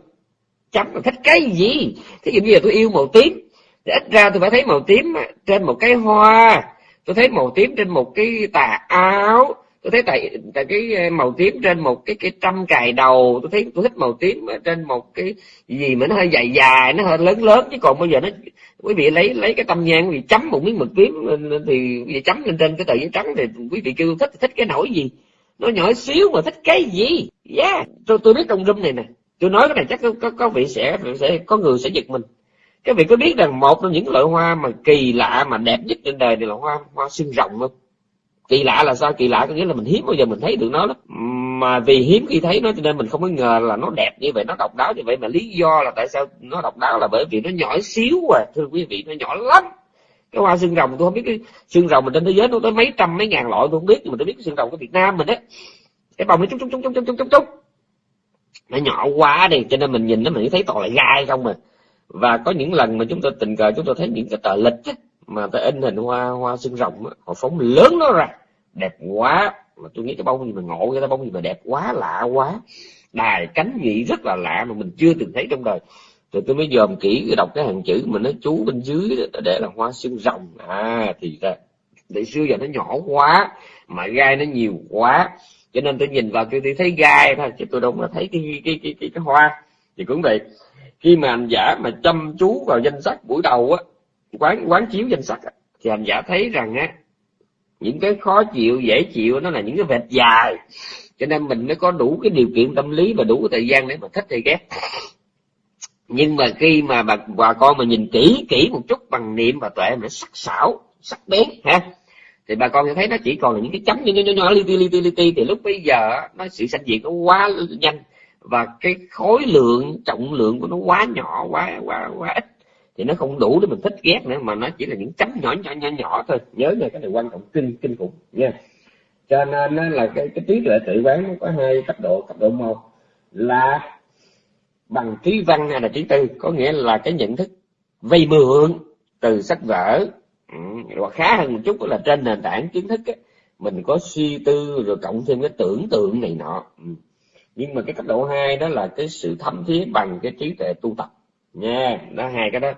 Chấm là thích cái gì? Thí dụ như là tôi yêu màu tím, thì ít ra tôi phải thấy màu tím trên một cái hoa, tôi thấy màu tím trên một cái tà áo tôi thấy tại tại cái ờ, màu tím trên một cái cái trăm cài đầu tôi thấy tôi thích màu tím trên một cái gì mà nó hơi dài dài nó hơi lớn lớn chứ còn bây giờ nó quý vị lấy lấy cái tâm nhang quý vị chấm một miếng mực tím thì quý vị chấm lên trên cái tờ giấy trắng thì quý vị kêu thích thích cái nổi gì? Nó nhỏ xíu mà thích cái gì? Yeah. Tôi tôi biết trong room này nè tôi nói cái này chắc có, có, có vị sẽ sẽ có người sẽ giật mình. Các vị có biết rằng một trong những loại hoa mà kỳ lạ mà đẹp nhất trên đời này là hoa hoa xương rồng không? Kỳ lạ là sao? Kỳ lạ có nghĩa là mình hiếm bao giờ mình thấy được nó lắm. Mà vì hiếm khi thấy nó cho nên mình không có ngờ là nó đẹp như vậy nó độc đáo như vậy. Mà lý do là tại sao nó độc đáo là bởi vì nó nhỏ xíu à thưa quý vị nó nhỏ lắm. Cái hoa xương rồng tôi không biết cái xương rồng mình trên thế giới nó tới mấy trăm mấy ngàn loại tôi không biết nhưng mà tôi biết cái xương rồng của Việt Nam mình á. Cái bông nó chút chút chút chút chút chút chút nó nhỏ quá đi cho nên mình nhìn nó mình thấy toàn là gai không mà và có những lần mà chúng tôi tình cờ chúng tôi thấy những cái tờ lịch á, mà ta in hình hoa hoa xương rồng á, họ phóng lớn nó ra đẹp quá. Mà tôi nghĩ cái bông gì mà ngộ cái bông gì mà đẹp quá lạ quá. Đài cánh nhị rất là lạ mà mình chưa từng thấy trong đời. Rồi tôi mới dòm kỹ đọc cái hàng chữ mà nó chú bên dưới đó, để là hoa xương rồng. À thì ra để xưa giờ nó nhỏ quá mà gai nó nhiều quá. Cho nên tôi nhìn vào tôi, tôi thấy gai thôi chứ tôi đâu có thấy cái cái cái cái, cái hoa. Thì cũng vậy khi mà hành giả mà chăm chú vào danh sách buổi đầu á quán quán chiếu danh sách thì hành giả thấy rằng á những cái khó chịu dễ chịu nó là những cái vệt dài. Cho nên mình mới có đủ cái điều kiện tâm lý và đủ cái thời gian để mà thích hay ghét. Nhưng mà khi mà bà, bà con mà nhìn kỹ kỹ một chút bằng niệm và tuệ nó sắc sảo sắc bén ha thì bà con sẽ thấy nó chỉ còn là những cái chấm nhỏ nhỏ nhỏ li ti li ti li ti. Thì lúc bây giờ nó sự sanh diệt nó quá nhanh và cái khối lượng trọng lượng của nó quá nhỏ quá quá quá ít thì nó không đủ để mình thích ghét nữa mà nó chỉ là những chấm nhỏ nhỏ nhỏ nhỏ thôi. Nhớ nha cái này quan trọng kinh kinh khủng nha. Cho nên là cái cái trí tuệ tự quán nó có hai cấp độ cấp độ một là bằng trí văn hay là trí tư. Có nghĩa là cái nhận thức vay mượn từ sách vở. Ừ, hoặc khá hơn một chút là trên nền tảng kiến thức ấy, mình có suy tư rồi cộng thêm cái tưởng tượng này nọ. Ừ. nhưng mà cái cấp độ hai đó là cái sự thấm thía bằng cái trí tuệ tu tập nha đó hai cái đó.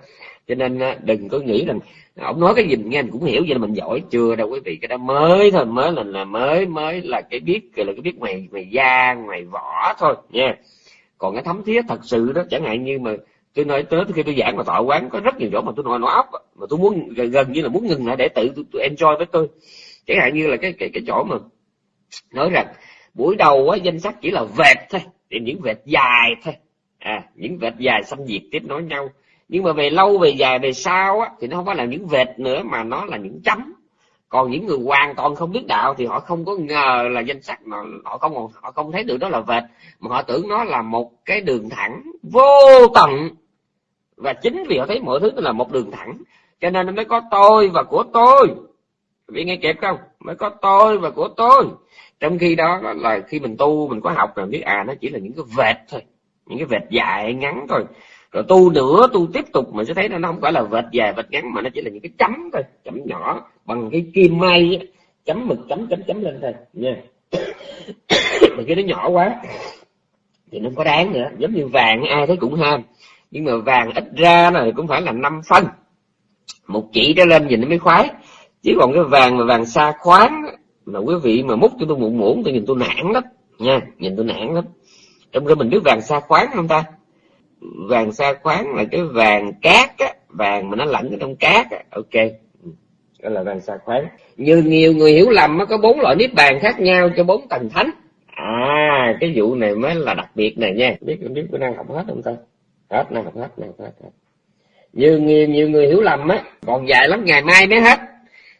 Cho nên đừng có nghĩ rằng ông nói cái gì nghe mình cũng hiểu vậy là mình giỏi. Chưa đâu quý vị cái đó mới thôi mới là là mới mới là cái biết là cái biết ngoài ngoài da ngoài vỏ thôi nha. Còn cái thấm thiết thật sự đó chẳng hạn như mà tôi nói tới khi tôi giảng mà thọ quán có rất nhiều chỗ mà tôi nói nó ốc mà tôi muốn gần, gần như là muốn ngừng lại để tự tôi, tôi enjoy với tôi. Chẳng hạn như là cái cái cái chỗ mà nói rằng buổi đầu á danh sách chỉ là vệt thôi thì những vệt dài thôi à những vệt dài xâm diệt tiếp nối nhau. Nhưng mà về lâu, về dài, về sau á, thì nó không phải là những vệt nữa, mà nó là những chấm. Còn những người hoàn toàn không biết đạo thì họ không có ngờ là danh sách mà họ không họ không thấy được đó là vệt. Mà họ tưởng nó là một cái đường thẳng vô tận. Và chính vì họ thấy mọi thứ là một đường thẳng, cho nên nó mới có tôi và của tôi. Vì nghe kịp không? Mới có tôi và của tôi. Trong khi đó là khi mình tu, mình có học rồi biết à nó chỉ là những cái vệt thôi những cái vệt dài ngắn thôi. Rồi tu nữa tu tiếp tục mình sẽ thấy nó không phải là vệt dài, vệt ngắn mà nó chỉ là những cái chấm thôi, chấm nhỏ, bằng cái kim may chấm mực, chấm chấm chấm lên thôi. Nha. Mà cái nó nhỏ quá, thì nó không có đáng nữa. Giống như vàng, ai thấy cũng ham. Nhưng mà vàng ít ra này cũng phải là năm phân. Một chỉ trở lên nhìn nó mới khoái. Chứ còn cái vàng mà vàng xa khoáng mà quý vị mà múc cho tôi muộn muộn, tôi nhìn tôi nản lắm. Nha, nhìn tôi nản lắm trong khi mình biết vàng sa khoáng không ta? Vàng sa khoáng là cái vàng cát á vàng mà nó lạnh ở trong cát á. Ok. Ừ, đó là vàng sa khoáng. Như nhiều người hiểu lầm nó có bốn loại niết bàn khác nhau cho bốn tầng thánh. À cái vụ này mới là đặc biệt này nha. Biết biết có năng học hết không ta? Hết năng học hết năng học hết, hết. như nhiều, nhiều người hiểu lầm á còn dài lắm ngày mai mới hết.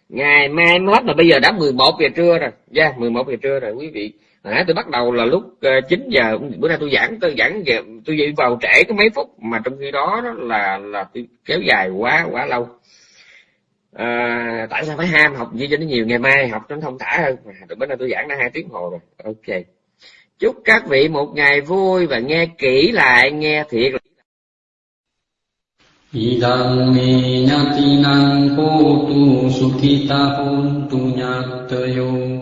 Ngày mai mới hết mà bây giờ đã 11 giờ trưa rồi. Dạ yeah, 11 giờ trưa rồi quý vị à, tôi bắt đầu là lúc ờ, 9 giờ bữa nay tôi giảng tôi giảng về tôi dậy vào trễ có mấy phút mà trong khi đó, đó là là tôi kéo dài quá quá lâu. À, tại sao phải ham học gì cho nó nhiều? Ngày mai học cho nó thông thả hơn. À, bữa nay tôi giảng đã hai tiếng hồ rồi. Ok. Chúc các vị một ngày vui và nghe kỹ lại nghe thiệt Idang me nyatinang hotu sukita hontu nyatayo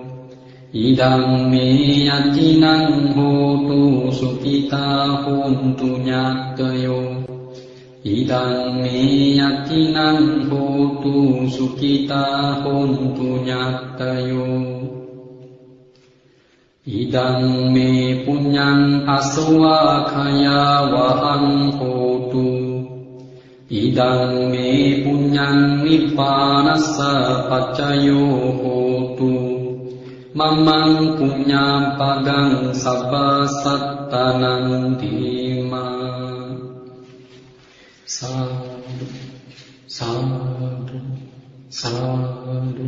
Idang me yatinang hotu sukita hontu nyatayo Idang me yatinang hotu sukita hontu nyatayo Idang me punyang aswa kaya wahang hotu. Idang me punyang nippanasa pacayo hotu මමං පුඤ්ඤාපදං සබ්බසත්තනං දීමා සාදු සාදු සාදු.